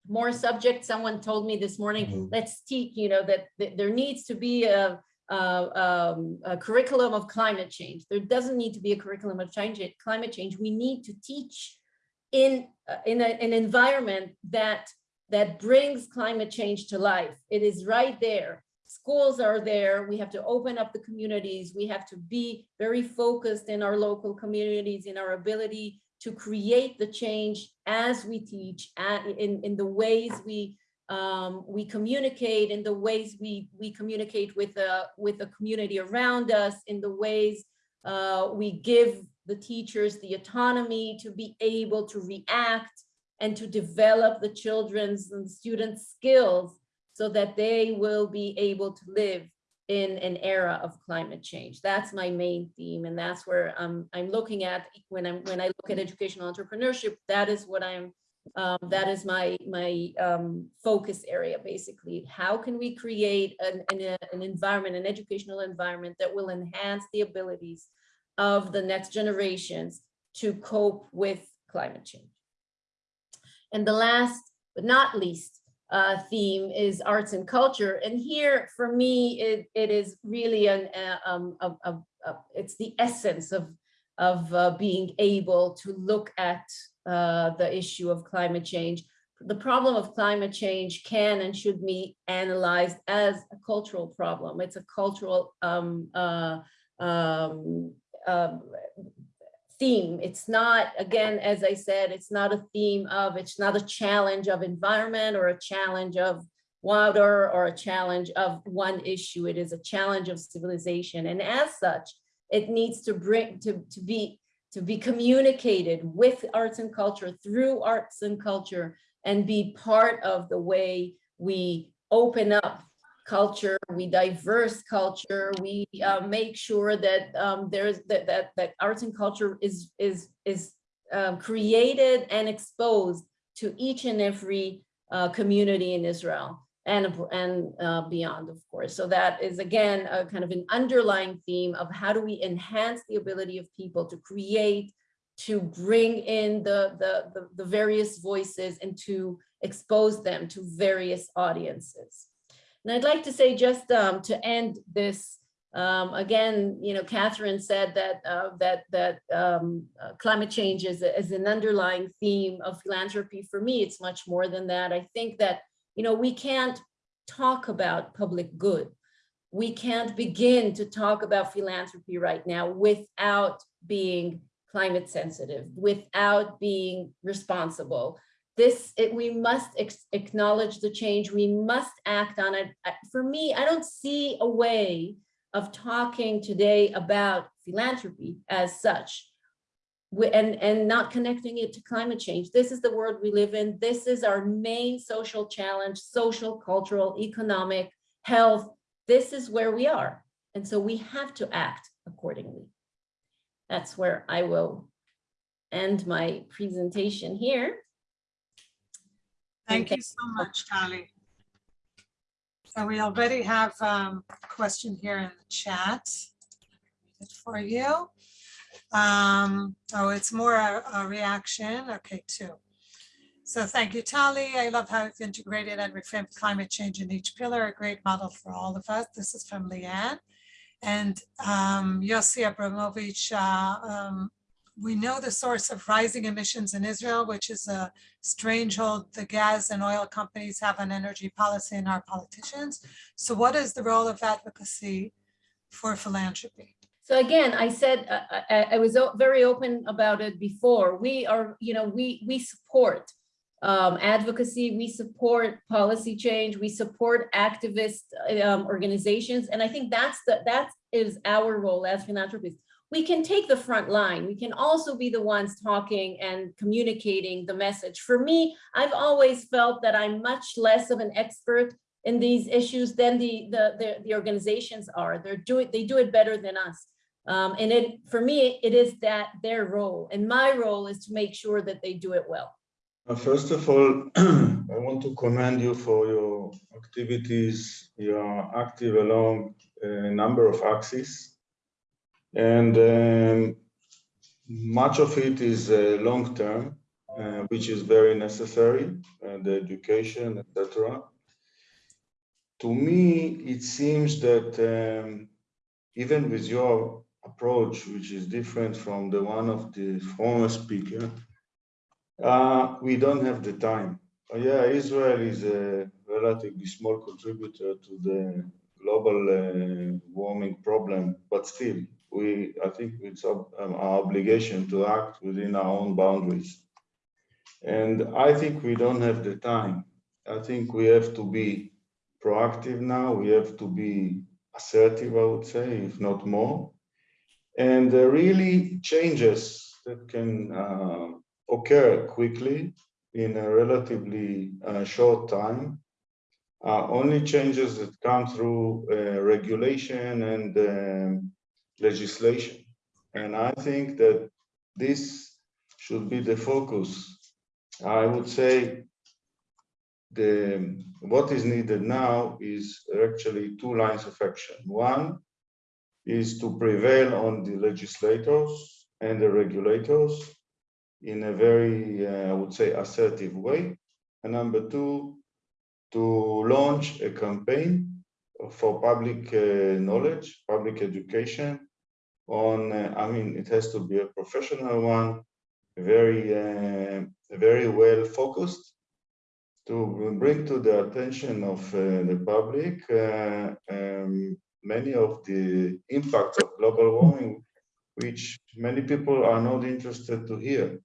more subjects. Someone told me this morning, Mhm. let's teach, you know, that, that there needs to be a, a, um, a curriculum of climate change. There doesn't need to be a curriculum of change, climate change. We need to teach in, uh, in a, an environment that, that brings climate change to life. It is right there. Schools are there. We have to open up the communities. We have to be very focused in our local communities, in our ability to create the change as we teach in, in the ways we um, we communicate in the ways we we communicate with the with the community around us in the ways uh, we give the teachers the autonomy to be able to react and to develop the children's and students skills so that they will be able to live in an era of climate change. That's my main theme. And that's where um, I'm looking at when I'm when I look at educational entrepreneurship, that is what I'm um, that is my my um, focus area basically. How can we create an, an, an environment, an educational environment that will enhance the abilities of the next generations to cope with climate change? And the last but not least uh, theme is arts and culture. And here, for me, it, it is really an, uh, um, a, a, a, it's the essence of, of uh, being able to look at uh, the issue of climate change. The problem of climate change can and should be analyzed as a cultural problem. It's a cultural um, uh, um, um, theme. It's not, again, as I said, it's not a theme of, it's not a challenge of environment or a challenge of water or a challenge of one issue. It is a challenge of civilization. And as such, it needs to bring, to, to be, to be communicated with arts and culture through arts and culture and be part of the way we open up culture, we diverse culture, we uh, make sure that um, there's that, that that arts and culture is is is um, created and exposed to each and every uh, community in Israel and, and uh, beyond, of course. So that is again, a kind of an underlying theme of how do we enhance the ability of people to create, to bring in the, the, the, the various voices and to expose them to various audiences. And I'd like to say just um, to end this, um, again, you know, Catherine said that uh, that that um, uh, climate change is, is an underlying theme of philanthropy. For me, it's much more than that. I think that, you know, we can't talk about public good. We can't begin to talk about philanthropy right now without being climate sensitive, without being responsible, this, it, we must acknowledge the change. We must act on it. For me, I don't see a way of talking today about philanthropy as such and, and not connecting it to climate change. This is the world we live in. This is our main social challenge, social, cultural, economic, health. This is where we are. And so we have to act accordingly. That's where I will end my presentation here. Thank you so much, Tali. So we already have um, a question here in the chat. For you. Um, Oh, it's more a a reaction. Okay, two. So thank you, Tali. I love how you've integrated and reframed climate change in each pillar, a great model for all of us. This is from Leanne. And um, Yossi Abramovich, uh, um, we know the source of rising emissions in Israel, which is a strange hold the gas and oil companies have on energy policy and our politicians. So what is the role of advocacy for philanthropy? So again, I said, uh, I, I- I was very open about it before. We are, you know, we, we support um, advocacy, we support policy change, we support activist um, organizations. And I think that's the, that is our role as philanthropists. We can take the front line. We can also be the ones talking and communicating the message. For me, I've always felt that I'm much less of an expert in these issues than the, the, the, the organizations are. They're doing, they do it better than us. Um, and it, for me, it is that their role and my role is to make sure that they do it well. First of all, I want to commend you for your activities. You are active along number of axes. And um, much of it is uh, long-term, uh, which is very necessary, uh, the education, etc. To me, it seems that um, even with your approach, which is different from the one of the former speaker, uh, we don't have the time. Uh, yeah, Israel is a relatively small contributor to the global uh, warming problem, but still, we I think it's um, our obligation to act within our own boundaries. And I think we don't have the time. I think we have to be proactive now. We have to be assertive, I would say, if not more. And uh, really changes that can uh, occur quickly in a relatively uh, short time. Uh, only changes that come through uh, regulation and um, legislation. And I think that this should be the focus. I would say the what is needed now is actually two lines of action. One is to prevail on the legislators and the regulators in a very, uh, I would say, assertive way. And number two, to launch a campaign for public uh, knowledge, public education on, uh, I mean, it has to be a professional one, very, uh, very well focused to bring to the attention of uh, the public uh, um, many of the impacts of global warming, which many people are not interested to hear.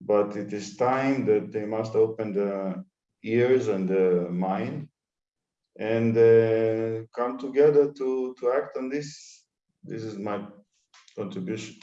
But it is time that they must open the ears and the mind and uh, come together to to act on this. This is my contribution.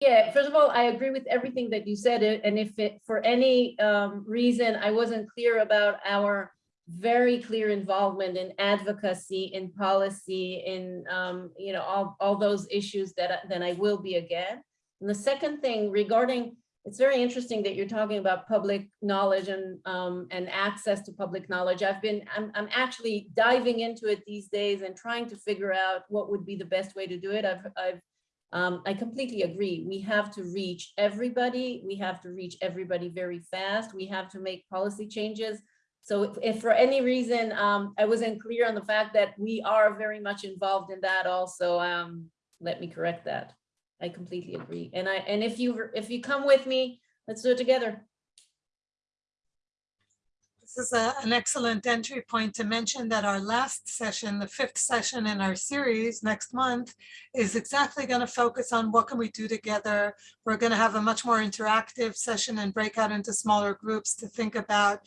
Yeah, first of all, I agree with everything that you said. uh, And if it, for any um, reason, I wasn't clear about our very clear involvement in advocacy, in policy, in, um, you know, all, all those issues that, then I will be again. And the second thing regarding it's very interesting that you're talking about public knowledge and um, and access to public knowledge. I've been, I'm, I'm actually diving into it these days and trying to figure out what would be the best way to do it. I've, I've um, I completely agree. We have to reach everybody. We have to reach everybody very fast. We have to make policy changes. So if, if for any reason um, I wasn't clear on the fact that we are very much involved in that also, um, let me correct that. I completely agree. And I and if you if you come with me, let's do it together. This is a- an excellent entry point to mention that our last session, the fifth session in our series next month, is exactly going to focus on what can we do together. We're going to have a much more interactive session and break out into smaller groups to think about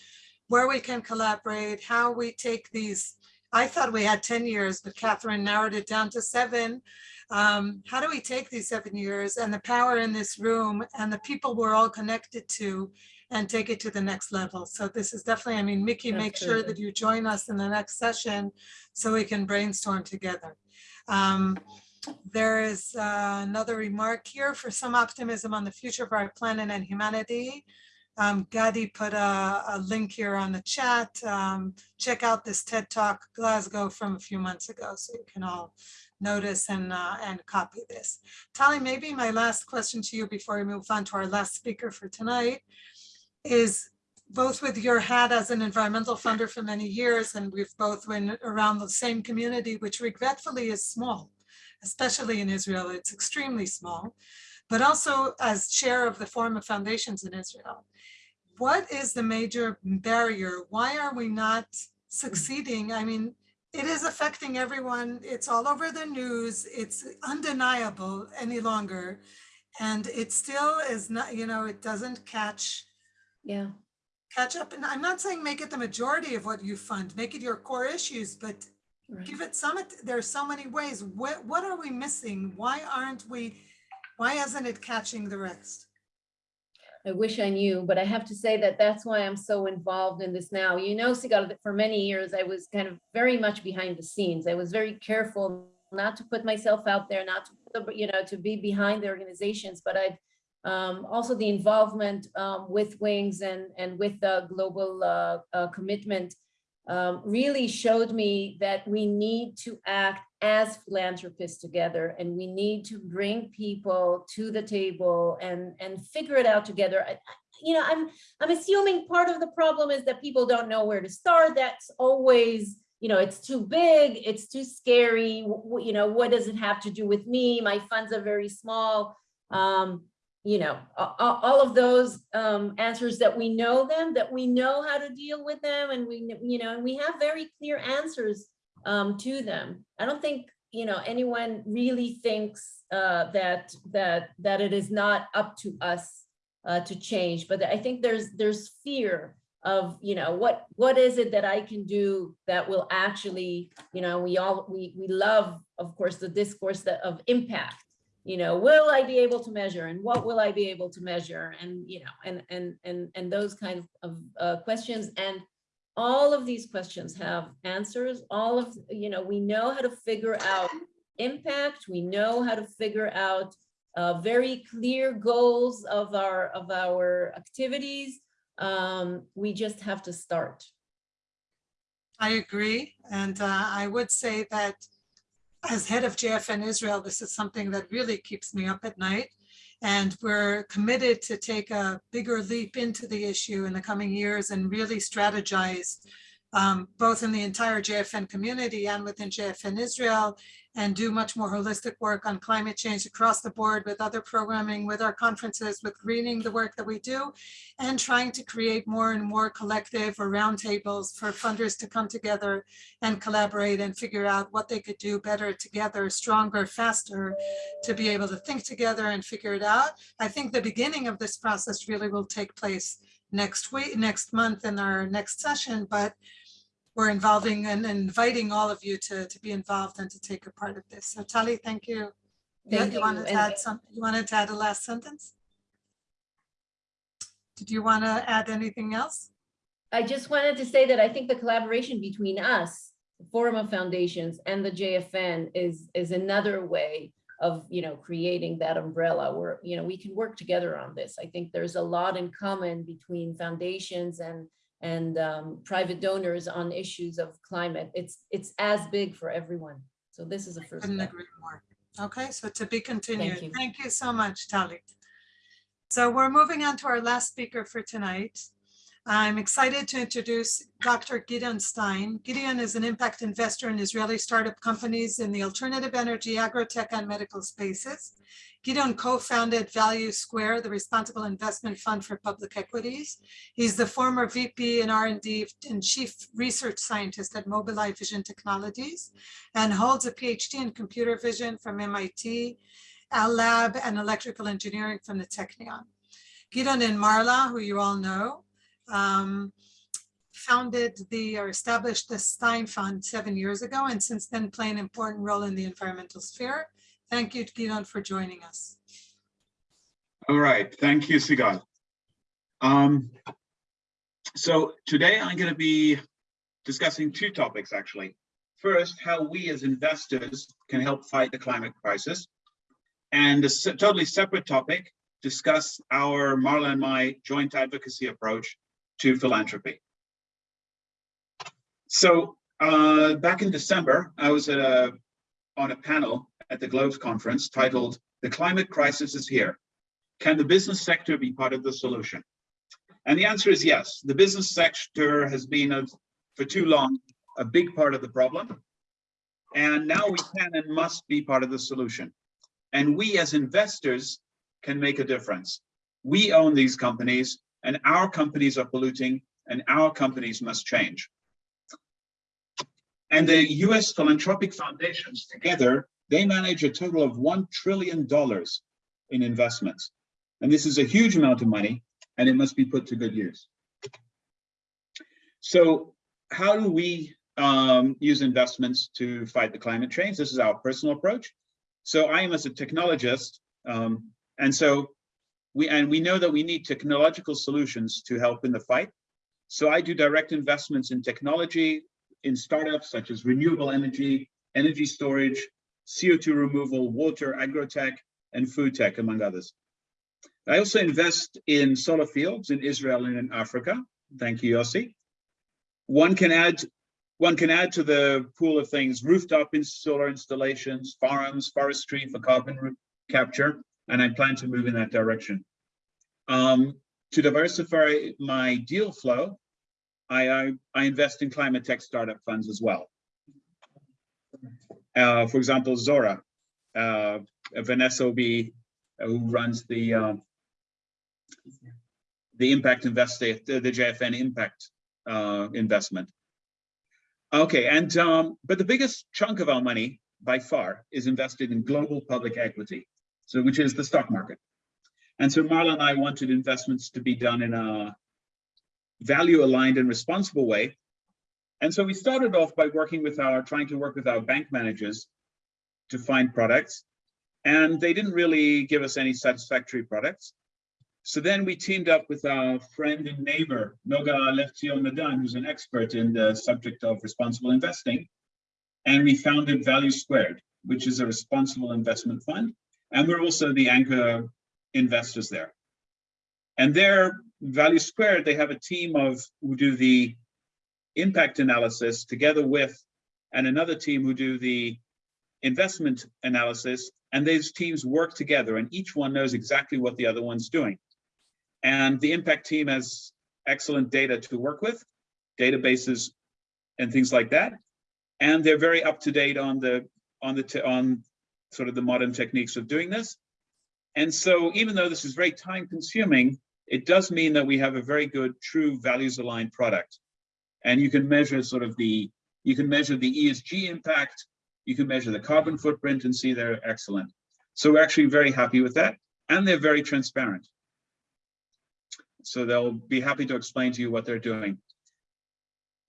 where we can collaborate, how we take these. I thought we had 10 years, but Catherine narrowed it down to seven. Um, how do we take these seven years and the power in this room and the people we're all connected to and take it to the next level. So this is definitely, I mean, Mickey, make sure that you join us in the next session so we can brainstorm together. Um, there is uh, another remark here for some optimism on the future of our planet and humanity. Um, Gadi put a, a link here on the chat. Um, check out this TED Talk Glasgow from a few months ago so you can all notice and, uh, and copy this. Tali, maybe my last question to you before we move on to our last speaker for tonight is both with your hat as an environmental funder for many years, and we've both been around the same community, which regretfully is small, especially in Israel, it's extremely small, but also as chair of the Forum of Foundations in Israel. What is the major barrier? Why are we not succeeding? I mean, it is affecting everyone. It's all over the news. It's undeniable any longer. And it still is not, you know, it doesn't catch Yeah. catch up. And I'm not saying make it the majority of what you fund, make it your core issues, but right. give it some, there's so many ways. What, what are we missing? Why aren't we, why isn't it catching the rest? I wish I knew, but I have to say that that's why I'm so involved in this now. You know, Sigal, that for many years, I was kind of very much behind the scenes. I was very careful not to put myself out there, not to, you know, to be behind the organizations, but I've um, also the involvement um, with Wings and, and with the global uh, uh, commitment um, really showed me that we need to act as philanthropists together and we need to bring people to the table and, and figure it out together. I- You know, I'm, I'm assuming part of the problem is that people don't know where to start. That's always, you know, it's too big, it's too scary. You know, what does it have to do with me? My funds are very small. Um, you know, all of those um, answers that we know them, that we know how to deal with them, and we, you know, and we have very clear answers um, to them. I don't think, you know, anyone really thinks uh, that that that it is not up to us uh, to change. But I think there's there's fear of, you know, what what is it that I can do that will actually, you know, we all we we love, of course, the discourse that of impact you know, will I be able to measure and what will I be able to measure? And, you know, and, and, and, and those kind of, of uh, questions. And all of these questions have answers. All of, you know, we know how to figure out impact. We know how to figure out uh, very clear goals of our, of our activities. Um, we just have to start. I agree. And uh, I would say that as head of JFN Israel, this is something that really keeps me up at night. And we're committed to take a bigger leap into the issue in the coming years and really strategize um, both in the entire JFN community and within JFN Israel and do much more holistic work on climate change across the board with other programming, with our conferences, with greening the work that we do, and trying to create more and more collective or roundtables for funders to come together and collaborate and figure out what they could do better together, stronger, faster, to be able to think together and figure it out. I think the beginning of this process really will take place next week, next month in our next session, but we're involving and inviting all of you to, to be involved and to take a part of this. So Tali, thank you. Thank you you. wanted to add some, you wanted to add a last sentence? Did you want to add anything else? I just wanted to say that I think the collaboration between us, the Forum of Foundations and the JFN is, is another way of, you know, creating that umbrella where, you know, we can work together on this. I think there's a lot in common between foundations and and um, private donors on issues of climate. It's it's as big for everyone. So this is a first Couldn't step. agree more. Okay, so to be continued. you. Thank you so much, Tali. So we're moving on to our last speaker for tonight. I'm excited to introduce Dr. Gideon Stein. Gideon is an impact investor in Israeli startup companies in the alternative energy, agrotech, and medical spaces. Gideon co-founded Value Square, the responsible investment fund for public equities. He's the former VP and R&D and chief research scientist at Mobileye Vision Technologies and holds a PhD in computer vision from MIT, AI Lab, and electrical engineering from the Technion. Gideon and Marla, who you all know, um, founded the or established the Stein Fund seven years ago and since then play an important role in the environmental sphere. Thank you, Gideon, for joining us. All right, thank you, Sigal. Um, so today I'm going to be discussing two topics, actually. First, how we as investors can help fight the climate crisis. And a totally separate topic, discuss our Marla and my joint advocacy approach to philanthropy. So uh, back in December, I was a, on a panel at the Globes conference titled The Climate Crisis is Here. Can the business sector be part of the solution? And the answer is yes. The business sector has been, a, for too long, a big part of the problem. And now we can and must be part of the solution. And we as investors can make a difference. We own these companies and our companies are polluting and our companies must change. And the US philanthropic foundations together, they manage a total of $1 trillion in investments. And this is a huge amount of money and it must be put to good use. So how do we um, use investments to fight the climate change? This is our personal approach. So I am as a technologist, um, and so we and we know that we need technological solutions to help in the fight. So I do direct investments in technology, in startups such as renewable energy, energy storage, CO2 removal, water, agrotech, and food tech, among others. I also invest in solar fields in Israel and in Africa. Thank you, Yossi. One can add one can add to the pool of things rooftop solar installations, farms, forestry for carbon capture, and I plan to move in that direction. Um, to diversify my deal flow, I, I, I, invest in climate tech startup funds as well. Uh, for example, Zora, uh, Vanessa Obi, who runs the uh, the impact invest the, the JFN impact uh, investment. Okay, and um, but the biggest chunk of our money by far is invested in global public equity, so which is the stock market. And so Marla and I wanted investments to be done in a value aligned and responsible way. And so we started off by working with our, trying to work with our bank managers to find products. And they didn't really give us any satisfactory products. So then we teamed up with our friend and neighbor, Noga Levtzion Nadan, who's an expert in the subject of responsible investing. And we founded Value Squared, which is a responsible investment fund. And we're also the anchor investors there. And their Value Squared, they have a team of who do the impact analysis together with, and another team who do the investment analysis. And these teams work together and each one knows exactly what the other one's doing. And the impact team has excellent data to work with, databases and things like that. And they're very up to date on the on the on sort of the modern techniques of doing this. And so even though this is very time consuming, it does mean that we have a very good true values aligned product. And you can measure sort of the, you can measure the ESG impact, you can measure the carbon footprint and see they're excellent. So we're actually very happy with that. And they're very transparent. So they'll be happy to explain to you what they're doing.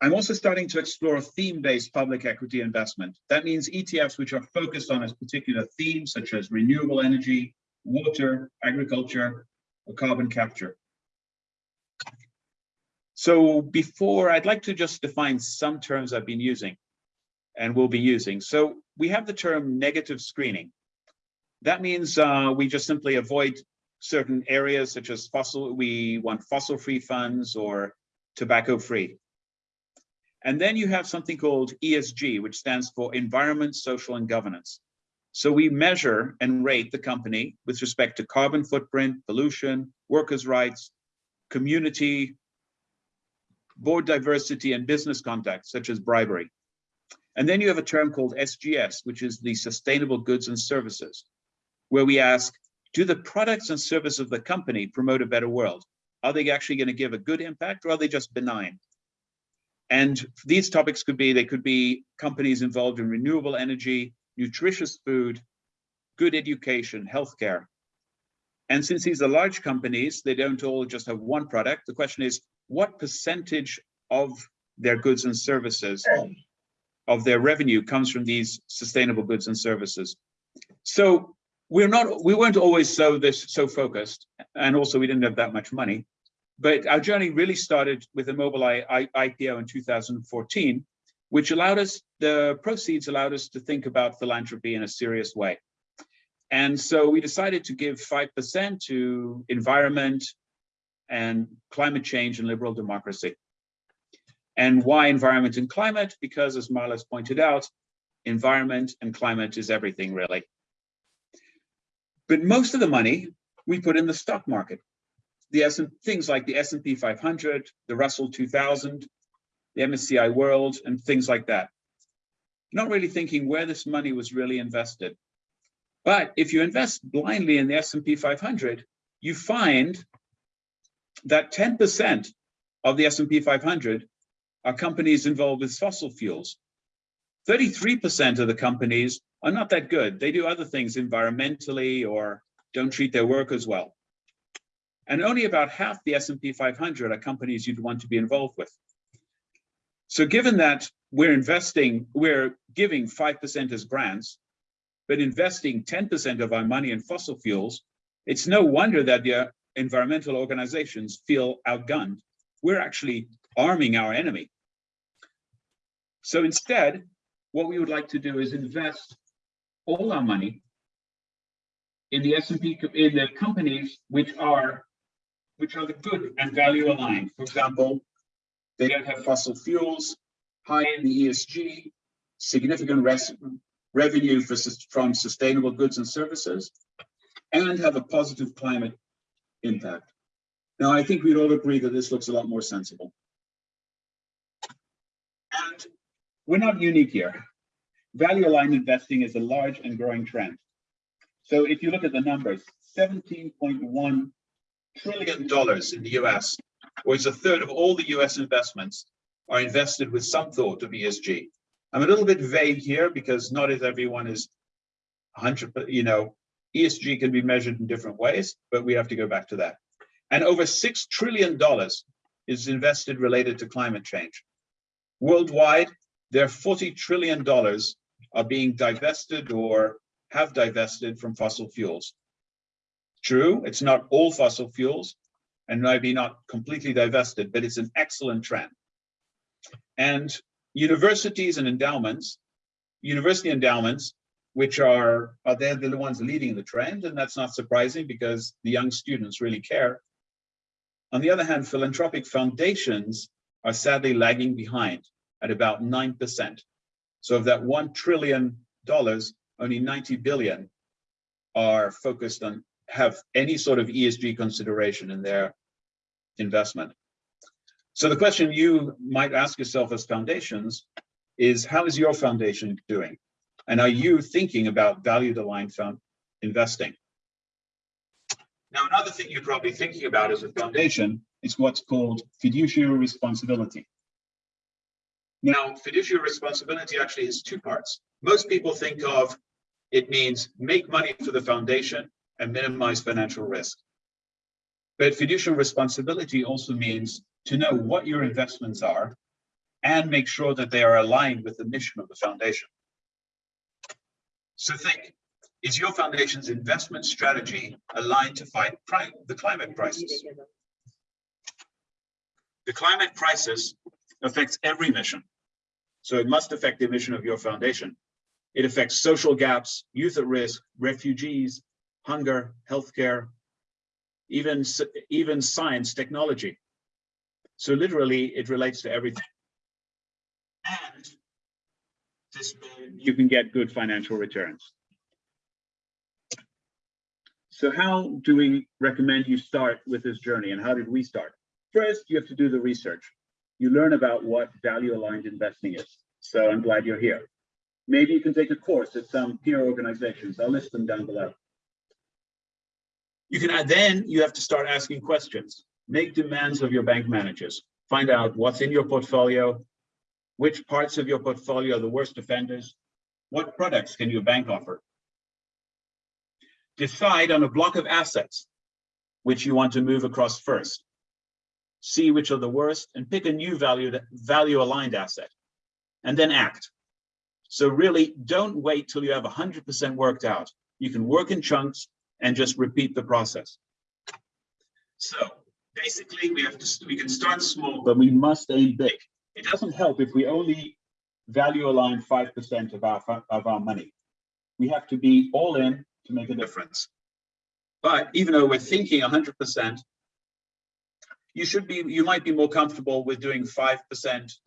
I'm also starting to explore theme-based public equity investment. That means ETFs which are focused on a particular theme, such as renewable energy, water, agriculture, or carbon capture. So before, I'd like to just define some terms I've been using and will be using. So we have the term negative screening. That means uh, we just simply avoid certain areas such as fossil, we want fossil-free funds or tobacco-free. And then you have something called ESG, which stands for Environment, Social, and Governance. So we measure and rate the company with respect to carbon footprint, pollution, workers' rights, community, board diversity, and business contacts, such as bribery. And then you have a term called SGS, which is the Sustainable Goods and Services, where we ask, do the products and services of the company promote a better world? Are they actually going to give a good impact or are they just benign? And these topics could be, they could be companies involved in renewable energy, nutritious food, good education, healthcare. And since these are large companies, they don't all just have one product. The question is, what percentage of their goods and services, of their revenue comes from these sustainable goods and services? So we're not, we weren't always so this so focused, and also we didn't have that much money. But our journey really started with the Mobileye I- IPO in 2014, which allowed us, the proceeds allowed us to think about philanthropy in a serious way. And so we decided to give 5% to environment and climate change and liberal democracy. And why environment and climate? Because as Marla's pointed out, environment and climate is everything really. But most of the money we put in the stock market. The S things like the S&P 500, the Russell 2000, the MSCI World, and things like that. Not really thinking where this money was really invested. But if you invest blindly in the S&P 500, you find that 10% of the S&P 500 are companies involved with fossil fuels. 33% of the companies are not that good. They do other things environmentally or don't treat their workers well. And only about half the S&P 500 are companies you'd want to be involved with. So given that we're investing, we're giving 5% as grants, but investing 10% of our money in fossil fuels, it's no wonder that the environmental organizations feel outgunned. We're actually arming our enemy. So instead, what we would like to do is invest all our money in the S&P, in the companies which are, which are the good and value aligned. For example, they don't have fossil fuels, high in the ESG, significant revenue for, from sustainable goods and services, and have a positive climate impact. Now, I think we'd all agree that this looks a lot more sensible. And we're not unique here. Value aligned investing is a large and growing trend. So if you look at the numbers, $17.1 trillion dollars in the US, or it's a third of all the US investments are invested with some thought of ESG. I'm a little bit vague here because not as everyone is 100, you know, ESG can be measured in different ways, but we have to go back to that. And over $6 trillion is invested related to climate change. Worldwide, there are $40 trillion are being divested or have divested from fossil fuels. True, it's not all fossil fuels and maybe not completely divested, but it's an excellent trend. And universities and endowments, university endowments, which are, are they're the ones leading the trend, and that's not surprising because the young students really care. On the other hand, philanthropic foundations are sadly lagging behind at about 9%. So of that $1 trillion, only 90 billion are focused on, have any sort of ESG consideration in their investment. So the question you might ask yourself as foundations is, how is your foundation doing? And are you thinking about valued aligned found investing? Now, another thing you're probably thinking about as a foundation is what's called fiduciary responsibility. Now, fiduciary responsibility actually has two parts. Most people think of it means make money for the foundation and minimize financial risk. But fiduciary responsibility also means to know what your investments are and make sure that they are aligned with the mission of the foundation. So think, is your foundation's investment strategy aligned to fight the climate crisis? The climate crisis affects every mission. So it must affect the mission of your foundation. It affects social gaps, youth at risk, refugees, hunger, healthcare, even, even science, technology. So literally, it relates to everything. And this, you can get good financial returns. So how do we recommend you start with this journey and how did we start? First, you have to do the research. You learn about what value aligned investing is. So I'm glad you're here. Maybe you can take a course at some peer organizations. I'll list them down below. You can then you have to start asking questions. Make demands of your bank managers. Find out what's in your portfolio, which parts of your portfolio are the worst offenders, what products can your bank offer? Decide on a block of assets which you want to move across first. See which are the worst and pick a new value, value aligned asset and then act. So really don't wait till you have 100% worked out. You can work in chunks and just repeat the process. So basically we have to, we can start small, but we must aim big. It doesn't help if we only value align 5% of our, of our money. We have to be all in to make a difference. But even though we're thinking 100%, you should be, you might be more comfortable with doing 5%,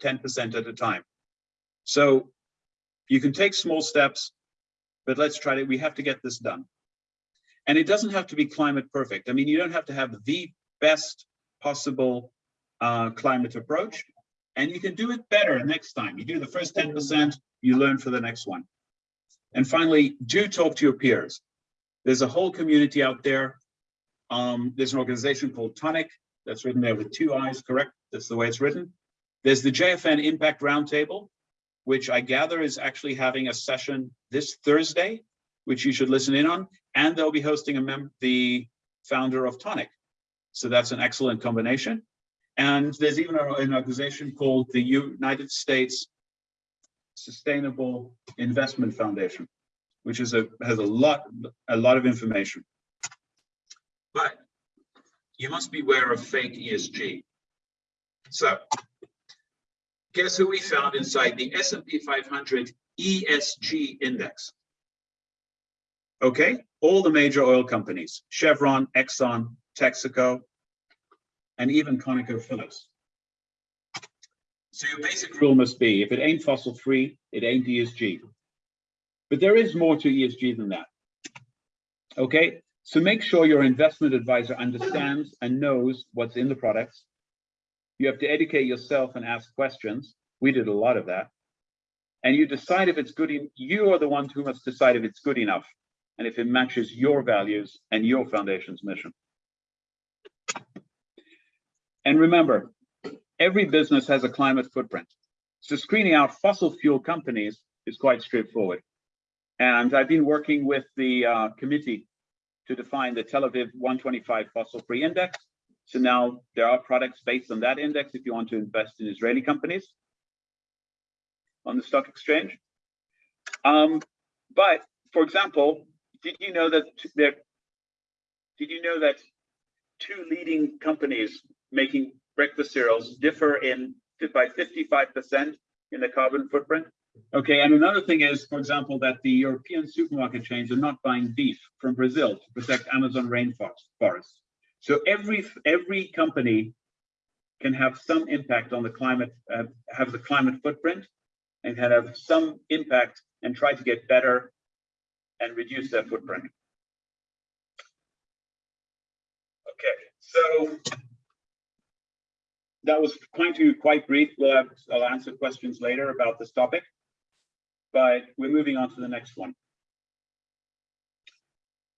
10% at a time. So you can take small steps, but let's try to, we have to get this done. And it doesn't have to be climate perfect. I mean, you don't have to have the best possible uh, climate approach, and you can do it better next time. You do the first 10%, you learn for the next one. And finally, do talk to your peers. There's a whole community out there. Um, there's an organization called Toniic that's written there with two eyes, correct? That's the way it's written. There's the JFN Impact Roundtable, which I gather is actually having a session this Thursday, which you should listen in on. And they'll be hosting a the founder of Toniic. So that's an excellent combination. And there's even an organization called the United States Sustainable Investment Foundation, which is a has a lot a lot of information. But you must beware of fake ESG. So guess who we found inside the S&P 500 ESG index? Okay, all the major oil companies, Chevron, Exxon, Texaco, and even ConocoPhillips. So your basic rule must be, if it ain't fossil free, it ain't ESG. But there is more to ESG than that. Okay, so make sure your investment advisor understands and knows what's in the products. You have to educate yourself and ask questions. We did a lot of that. And you decide if it's good, in, you are the one who must decide if it's good enough and if it matches your values and your foundation's mission. And remember, every business has a climate footprint. So screening out fossil fuel companies is quite straightforward. And I've been working with the uh, committee to define the Tel Aviv 125 fossil free index. So now there are products based on that index if you want to invest in Israeli companies on the stock exchange. Um, but for example, did you know that there, did you know that two leading companies making breakfast cereals differ in by 55% in the carbon footprint? Okay, and another thing is, for example, that the European supermarket chains are not buying beef from Brazil to protect Amazon rainforest. So every every company can have some impact on the climate, uh, have the climate footprint, and can have some impact and try to get better and reduce their footprint. Okay, so that was going to quite brief. We'll have, I'll answer questions later about this topic, but we're moving on to the next one.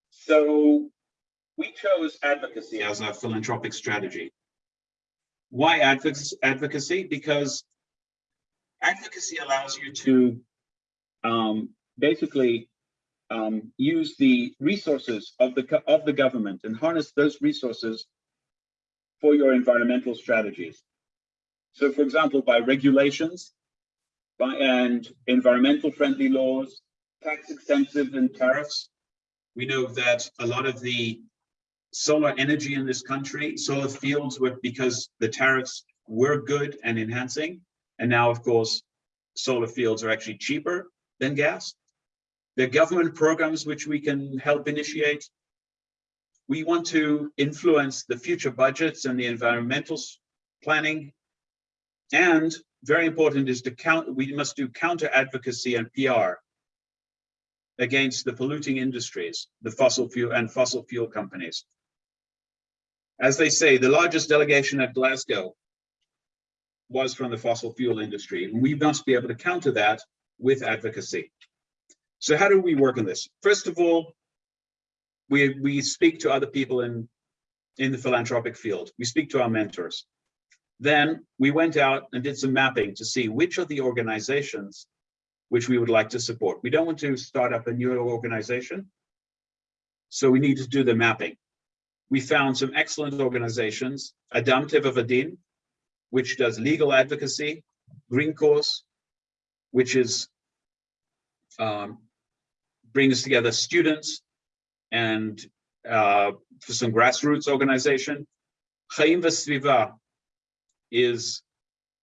So we chose advocacy as our philanthropic strategy. Why advocacy? Because advocacy allows you to um, basically um, use the resources of the of the government and harness those resources for your environmental strategies. So, for example, by regulations, by and environmental friendly laws, tax incentives and tariffs. We know that a lot of the solar energy in this country, solar fields were because the tariffs were good and enhancing. And now, of course, solar fields are actually cheaper than gas. There are government programs which we can help initiate. We want to influence the future budgets and the environmental planning. And very important is to count, we must do counter advocacy and PR against the polluting industries, the fossil fuel and fossil fuel companies. As they say, the largest delegation at Glasgow was from the fossil fuel industry. and We must be able to counter that with advocacy. So how do we work on this? First of all, we, we speak to other people in, in the philanthropic field. We speak to our mentors. Then we went out and did some mapping to see which of the organizations which we would like to support. We don't want to start up a new organization. So we need to do the mapping. We found some excellent organizations, Adam Teva Vadin, which does legal advocacy, Green Course, which is um, brings together students and uh, for some grassroots organization. Chaim Vesviva is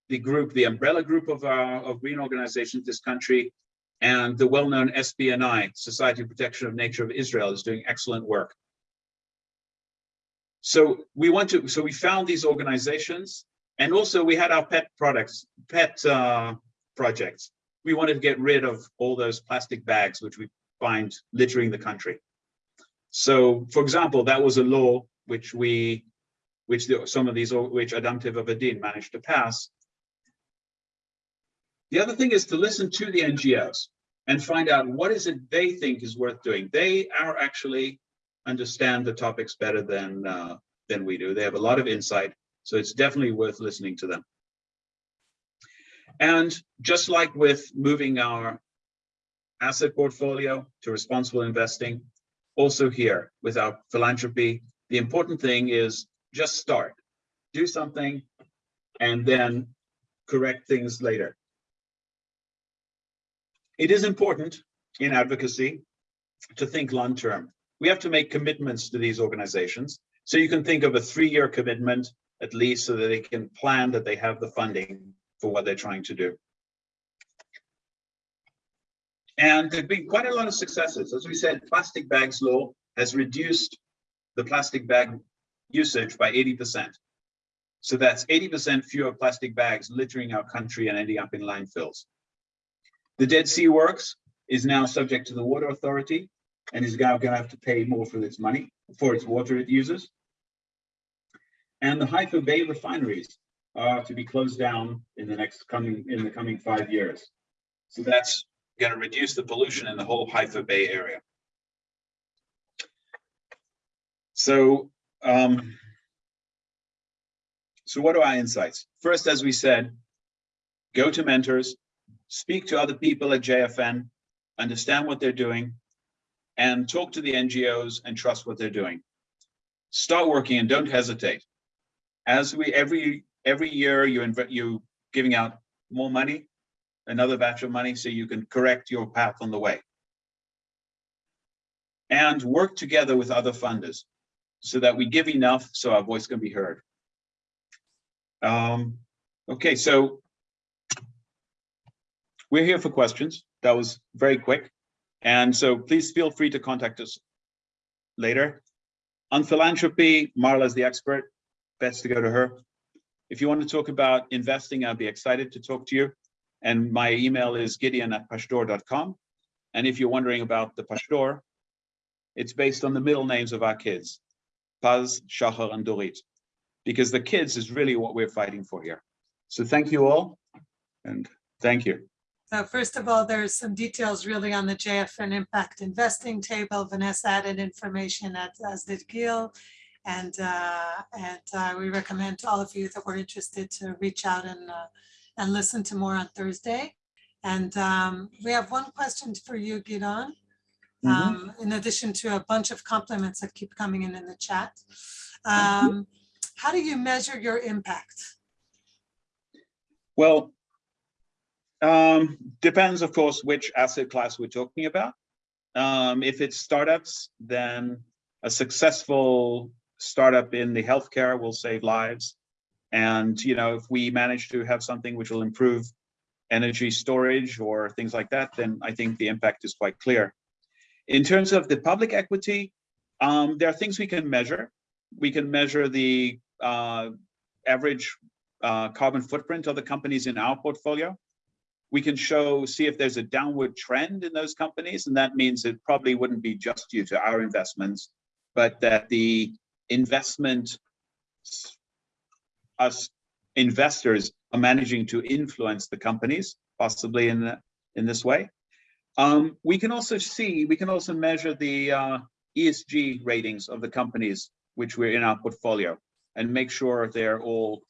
the group, the umbrella group of our of green organizations in this country, and the well-known SPNI, Society of Protection of Nature of Israel, is doing excellent work. So we want to, so we found these organizations, and also we had our pet products, pet uh, projects. We wanted to get rid of all those plastic bags which we find littering the country. So, for example, that was a law which we, which the, some of these, which Adam Teva Vadin managed to pass. The other thing is to listen to the NGOs and find out what is it they think is worth doing. They are actually understand the topics better than uh, than we do. They have a lot of insight, so it's definitely worth listening to them. And just like with moving our asset portfolio to responsible investing, also here with our philanthropy, the important thing is just start, do something, and then correct things later. It is important in advocacy to think long-term. We have to make commitments to these organizations. So you can think of a three-year commitment at least so that they can plan that they have the funding for what they're trying to do. And there've been quite a lot of successes. As we said, plastic bags law has reduced the plastic bag usage by 80%. So that's 80% fewer plastic bags littering our country and ending up in landfills. The Dead Sea Works is now subject to the Water Authority and is now going to have to pay more for its money, for its water it uses. And the Haifa Bay refineries are to be closed down in the next coming, in the coming five years. So that's going to reduce the pollution in the whole Haifa Bay area. So, um, so what are our insights? First, as we said, go to mentors, speak to other people at JFN, understand what they're doing, and talk to the NGOs and trust what they're doing. Start working and don't hesitate. As we every every year you invest you giving out more money, another batch of money, so you can correct your path on the way. And work together with other funders so that we give enough so our voice can be heard. Um, okay, so we're here for questions. That was very quick. And so please feel free to contact us later. On philanthropy, Marla is the expert. Best to go to her. If you want to talk about investing, I'd be excited to talk to you. And my email is gideon at pashtor.com. And if you're wondering about the Pashtor, it's based on the middle names of our kids, Paz, Shahar, and Dorit, because the kids is really what we're fighting for here. So thank you all, and thank you. So first of all, there's some details really on the JFN Impact Investing table. Vanessa added information as, as did Gil. And, uh, and uh, we recommend to all of you that were interested to reach out and, uh, and listen to more on Thursday. And um, we have one question for you, Gidon. Mhm. Um, in addition to a bunch of compliments that keep coming in in the chat. Um, how do you measure your impact? Well, um, depends, of course, which asset class we're talking about. Um, if it's startups, then a successful startup in the healthcare will save lives. And, you know, if we manage to have something which will improve energy storage or things like that, then I think the impact is quite clear. In terms of the public equity, um, there are things we can measure. We can measure the uh, average uh, carbon footprint of the companies in our portfolio. We can show, see if there's a downward trend in those companies, and that means it probably wouldn't be just due to our investments, but that the investment us investors are managing to influence the companies, possibly in the, in this way. Um, we can also see, we can also measure the uh, ESG ratings of the companies which we're in our portfolio and make sure they're all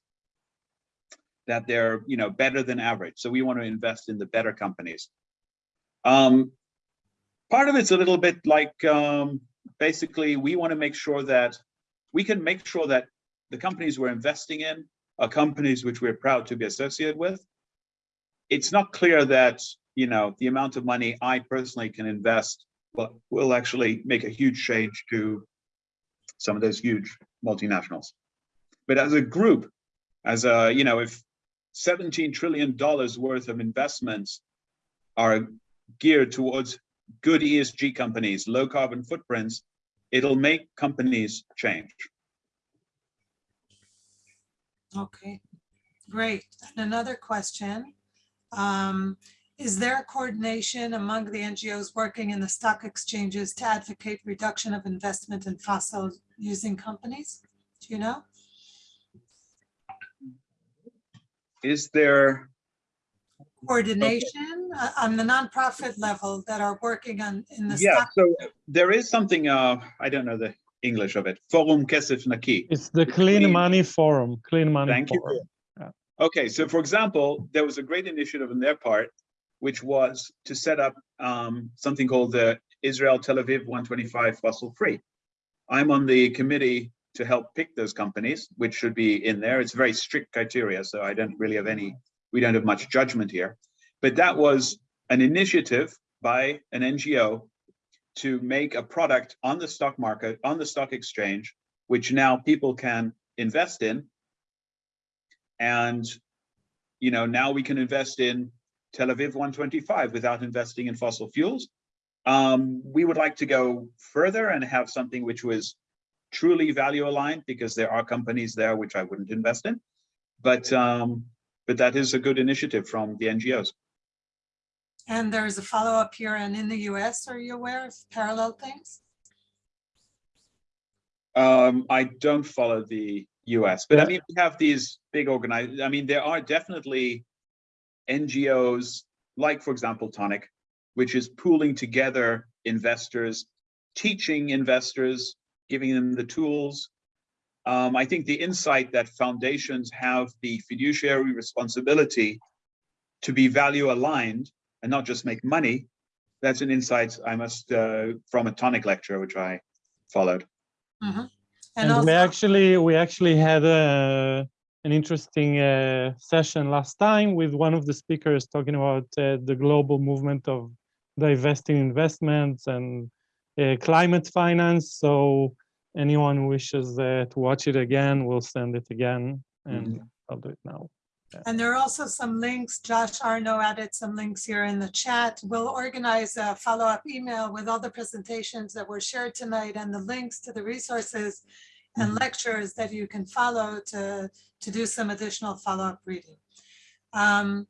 that they're you know better than average. So we want to invest in the better companies. Um, part of it's a little bit like um, basically we want to make sure that we can make sure that the companies we're investing in are companies which we're proud to be associated with. It's not clear that you know the amount of money I personally can invest will, will actually make a huge change to some of those huge multinationals. But as a group, as a, you know, if 17 trillion dollars worth of investments are geared towards good ESG companies, low carbon footprints, it'll make companies change. Okay, great. And another question. Um, is there coordination among the NGOs working in the stock exchanges to advocate reduction of investment in fossil using companies? Do you know? Is there, Coordination uh, on the nonprofit level that are working on in the yeah, stock. so there is something, uh, I don't know the English of it, Forum Kesef Naki. It's the Clean- Clean Money Forum, Clean Money Thank you. Yeah. Okay, so for example, there was a great initiative on their part, which was to set up um, something called the Israel Tel Aviv 125 fossil free. I'm on the committee to help pick those companies, which should be in there. It's very strict criteria, so I don't really have any, we don't have much judgment here. But that was an initiative by an NGO to make a product on the stock market, on the stock exchange, which now people can invest in. And, you know, now we can invest in Tel Aviv 125 without investing in fossil fuels. Um, we would like to go further and have something which was truly value aligned because there are companies there which I wouldn't invest in. But um, but that is a good initiative from the NGOs. And there's a follow-up here and in the US, are you aware of parallel things? Um, I don't follow the US, but I mean, we have these big organized, I mean, there are definitely NGOs, like for example, Toniic, which is pooling together investors, teaching investors, giving them the tools. Um, I think the insight that foundations have the fiduciary responsibility to be value aligned and not just make money, that's an insight I must, uh, from a Toniic lecture, which I followed. And And we actually, we actually had a, an interesting uh, session last time with one of the speakers talking about uh, the global movement of divesting investments and uh, climate finance. So anyone wishes uh, to watch it again, we'll send it again and I'll do it now. And there are also some links, Josh Arno added some links here in the chat. We'll organize a follow-up email with all the presentations that were shared tonight and the links to the resources and lectures that you can follow to, to do some additional follow-up reading. Um,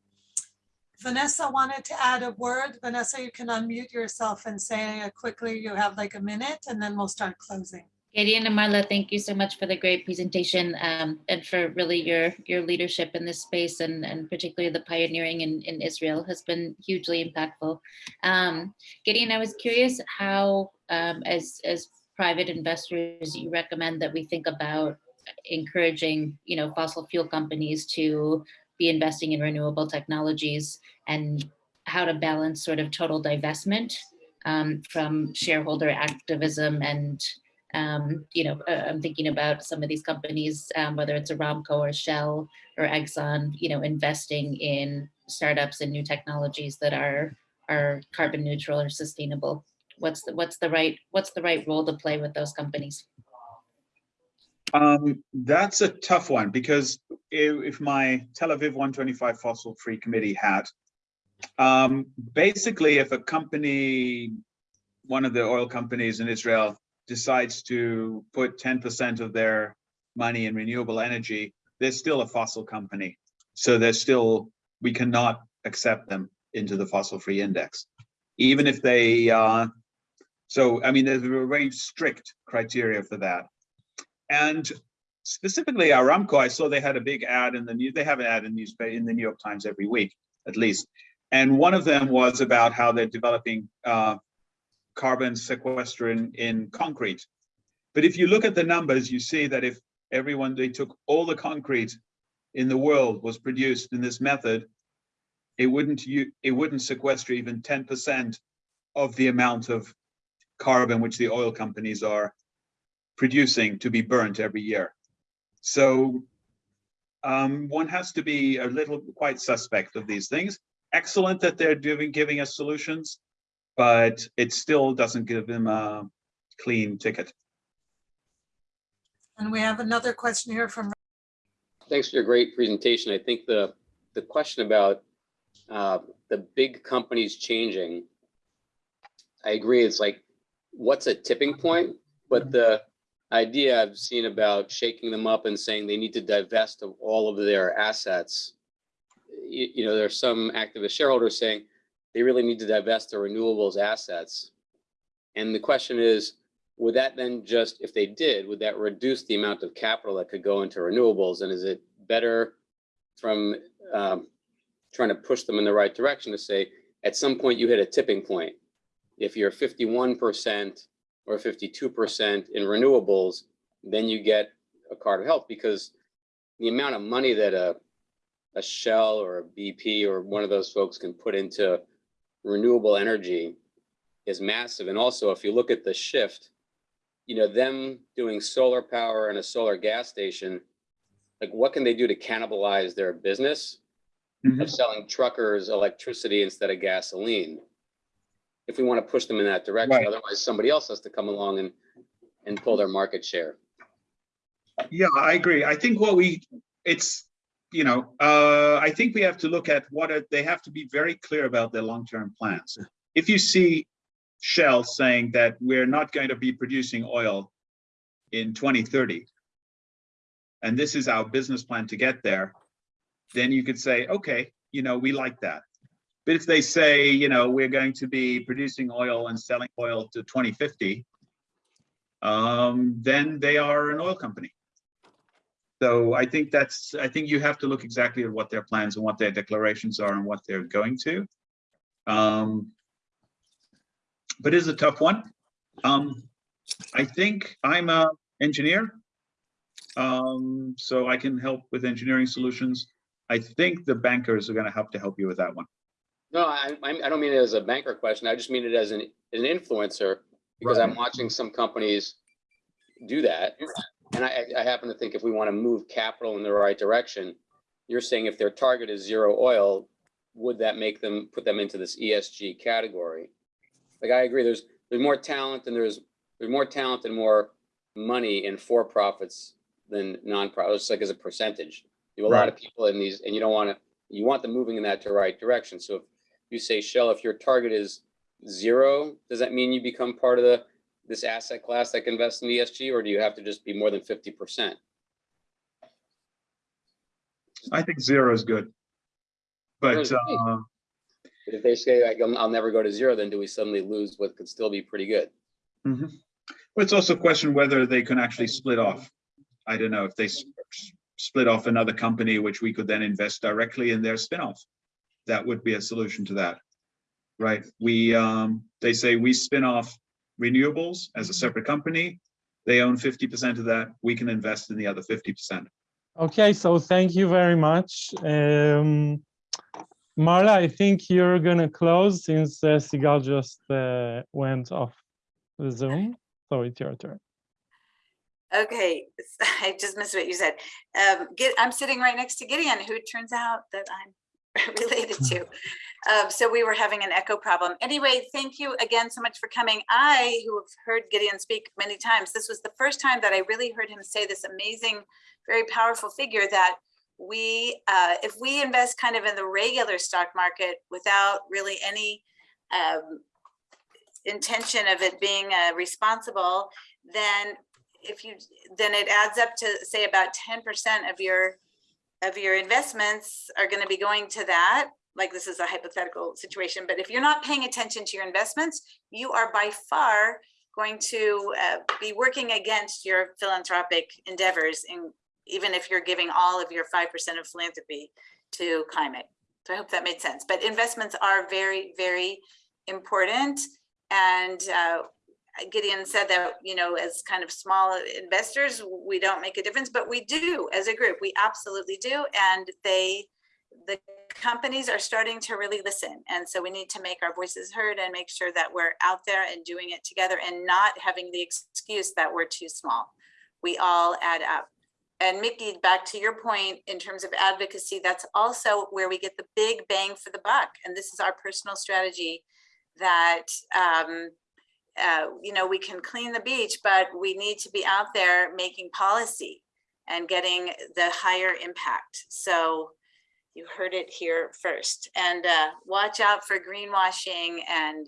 Vanessa wanted to add a word. Vanessa, you can unmute yourself and say quickly, you have like a minute and then we'll start closing. Gideon and Marla, thank you so much for the great presentation um, and for really your your leadership in this space and, and particularly the pioneering in, in Israel has been hugely impactful. Um, Gideon, I was curious how, um, as, as private investors, you recommend that we think about encouraging, you know, fossil fuel companies to be investing in renewable technologies and how to balance sort of total divestment um, from shareholder activism and um, you know, uh, I'm thinking about some of these companies, um, whether it's Aramco or Shell or Exxon, you know, investing in startups and new technologies that are are carbon neutral or sustainable. What's the what's the right what's the right role to play with those companies? Um, that's a tough one because if, my Tel Aviv 125 fossil free committee had, um, basically if a company one of the oil companies in Israel decides to put ten percent of their money in renewable energy, they're still a fossil company. So they're still, we cannot accept them into the fossil-free index. Even if they, uh, so, I mean, there's a very strict criteria for that. And specifically Aramco, I saw they had a big ad in the news, they have an ad in newspaper, in the New York Times every week, at least. And one of them was about how they're developing uh, carbon sequester in, concrete. But if you look at the numbers, you see that if everyone, they took all the concrete in the world was produced in this method, it wouldn't, you, it wouldn't sequester even 10% of the amount of carbon which the oil companies are producing to be burnt every year. So um, one has to be a little quite suspect of these things. Excellent that they're doing giving us solutions, but it still doesn't give them a clean ticket. And we have another question here from, Thanks for your great presentation. I think the, the question about uh, the big companies changing, I agree, it's like, what's a tipping point? But the idea I've seen about shaking them up and saying they need to divest of all of their assets, you, you know, there's some activist shareholders saying they really need to divest their renewables assets. And the question is, would that then just, if they did, would that reduce the amount of capital that could go into renewables? And is it better from um, trying to push them in the right direction to say, at some point you hit a tipping point? If you're 51% or 52% in renewables, then you get a card of health because the amount of money that a, a Shell or a BP or one of those folks can put into renewable energy is massive. And also, if you look at the shift, you know, them doing solar power and a solar gas station, like what can they do to cannibalize their business Mhm. of selling truckers electricity instead of gasoline? If we want to push them in that direction, Right. otherwise somebody else has to come along and, and pull their market share. Yeah, I agree. I think what we, it's, you know, uh, I think we have to look at what are, they have to be very clear about their long-term plans. If you see Shell saying that we're not going to be producing oil in 2030, and this is our business plan to get there, then you could say, okay, you know, we like that. But if they say, you know, we're going to be producing oil and selling oil to 2050, um, then they are an oil company. So I think that's, I think you have to look exactly at what their plans and what their declarations are and what they're going to. Um, but it's a tough one. Um, I think I'm a engineer. Um, so I can help with engineering solutions. I think the bankers are gonna have to help you with that one. No, I, I I don't mean it as a banker question. I just mean it as an, an influencer because I'm watching some companies do that. And I, I happen to think if we want to move capital in the right direction, you're saying if their target is zero oil, would that make them, put them into this ESG category? Like, I agree, there's, there's more talent and there's, there's more talent and more money in for-profits than non-profits, like as a percentage. You have a lot of people in these, and you don't want to, you want them moving in that to right direction. So if you say, Shell, if your target is zero, does that mean you become part of the, this asset class that can invest in ESG, or do you have to just be more than fifty percent? I think zero is good. But, uh, If they say, like, I'll never go to zero, then do we suddenly lose what could still be pretty good? mhm. Well, it's also a question whether they can actually split off. I don't know if they split off another company, which we could then invest directly in their spin-off. That would be a solution to that. Right? We, um, they say we spin off renewables as a separate company. They own fifty percent of that. We can invest in the other fifty percent. Okay, so thank you very much. Um, Marla, I think you're gonna close since uh, Sigal just uh, went off the Zoom. So it's your turn. Okay, I just missed what you said. Um, get, I'm sitting right next to Gideon, who it turns out that I'm related to. Um, so we were having an echo problem. Anyway, thank you again so much for coming. I, who have heard Gideon speak many times, this was the first time that I really heard him say this amazing, very powerful figure that we, uh, if we invest kind of in the regular stock market without really any um, intention of it being uh, responsible, then if you, then it adds up to say about ten percent of your, of your investments are gonna be going to that. Like this is a hypothetical situation, but if you're not paying attention to your investments, you are by far going to uh, be working against your philanthropic endeavors in, even if you're giving all of your five percent of philanthropy to climate. So I hope that made sense, but investments are very, very important. And uh, Gideon said that, you know, as kind of small investors, we don't make a difference, but we do as a group, we absolutely do. And they, the companies are starting to really listen. And so we need to make our voices heard and make sure that we're out there and doing it together and not having the excuse that we're too small. We all add up. And Mickey, back to your point, in terms of advocacy, that's also where we get the big bang for the buck. And this is our personal strategy that, um, uh, you know, we can clean the beach, but we need to be out there making policy and getting the higher impact. So you heard it here first. And uh, watch out for greenwashing and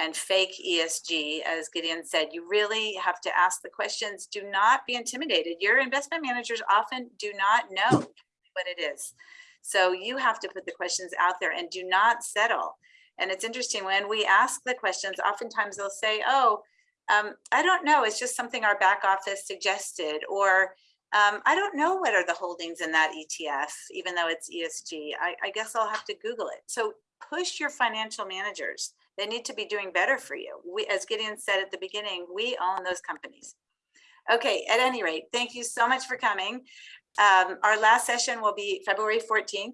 and fake ESG, as Gideon said, you really have to ask the questions. Do not be intimidated. Your investment managers often do not know what it is. So you have to put the questions out there and do not settle. And it's interesting when we ask the questions, oftentimes they'll say, oh, um, I don't know, it's just something our back office suggested, or um, I don't know what are the holdings in that ETF, even though it's ESG. I, I guess I'll have to Google it. So push your financial managers. They need to be doing better for you. We, as Gideon said at the beginning, we own those companies. Okay, at any rate, thank you so much for coming. Um, our last session will be February 14th.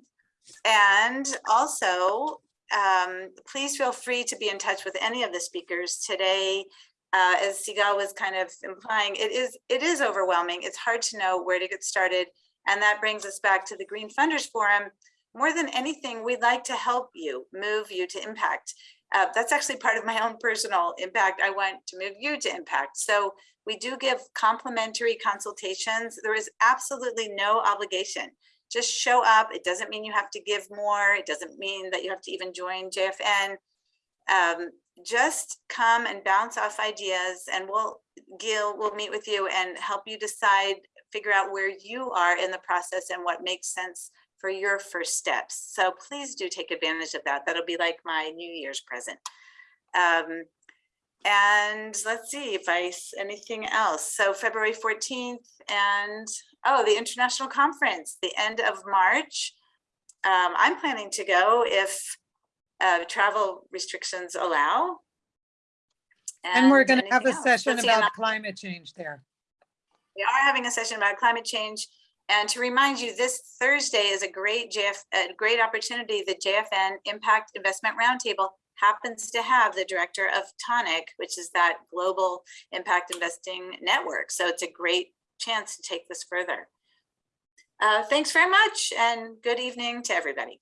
And also, um, please feel free to be in touch with any of the speakers today. Uh, as Sigal was kind of implying, it is, it is overwhelming. It's hard to know where to get started. And that brings us back to the Green Funders Forum. More than anything, we'd like to help you, move you to impact. Uh, that's actually part of my own personal impact. I want to move you to impact. So we do give complimentary consultations. There is absolutely no obligation. Just show up. It doesn't mean you have to give more. It doesn't mean that you have to even join JFN. Um, just come and bounce off ideas and we'll, Gil will meet with you and help you decide, figure out where you are in the process and what makes sense for your first steps. So please do take advantage of that. That'll be like my New Year's present. Um, and let's see if I, anything else. So February 14th and, oh, the international conference, the end of March. Um, I'm planning to go if uh, travel restrictions allow. And we're going to have a else. session Let's about climate change there. we are having a session about climate change. And to remind you, this Thursday is a great JF, a great opportunity. The JFN Impact Investment Roundtable happens to have the director of Toniic, which is that global impact investing network. So it's a great chance to take this further. Uh, thanks very much and good evening to everybody.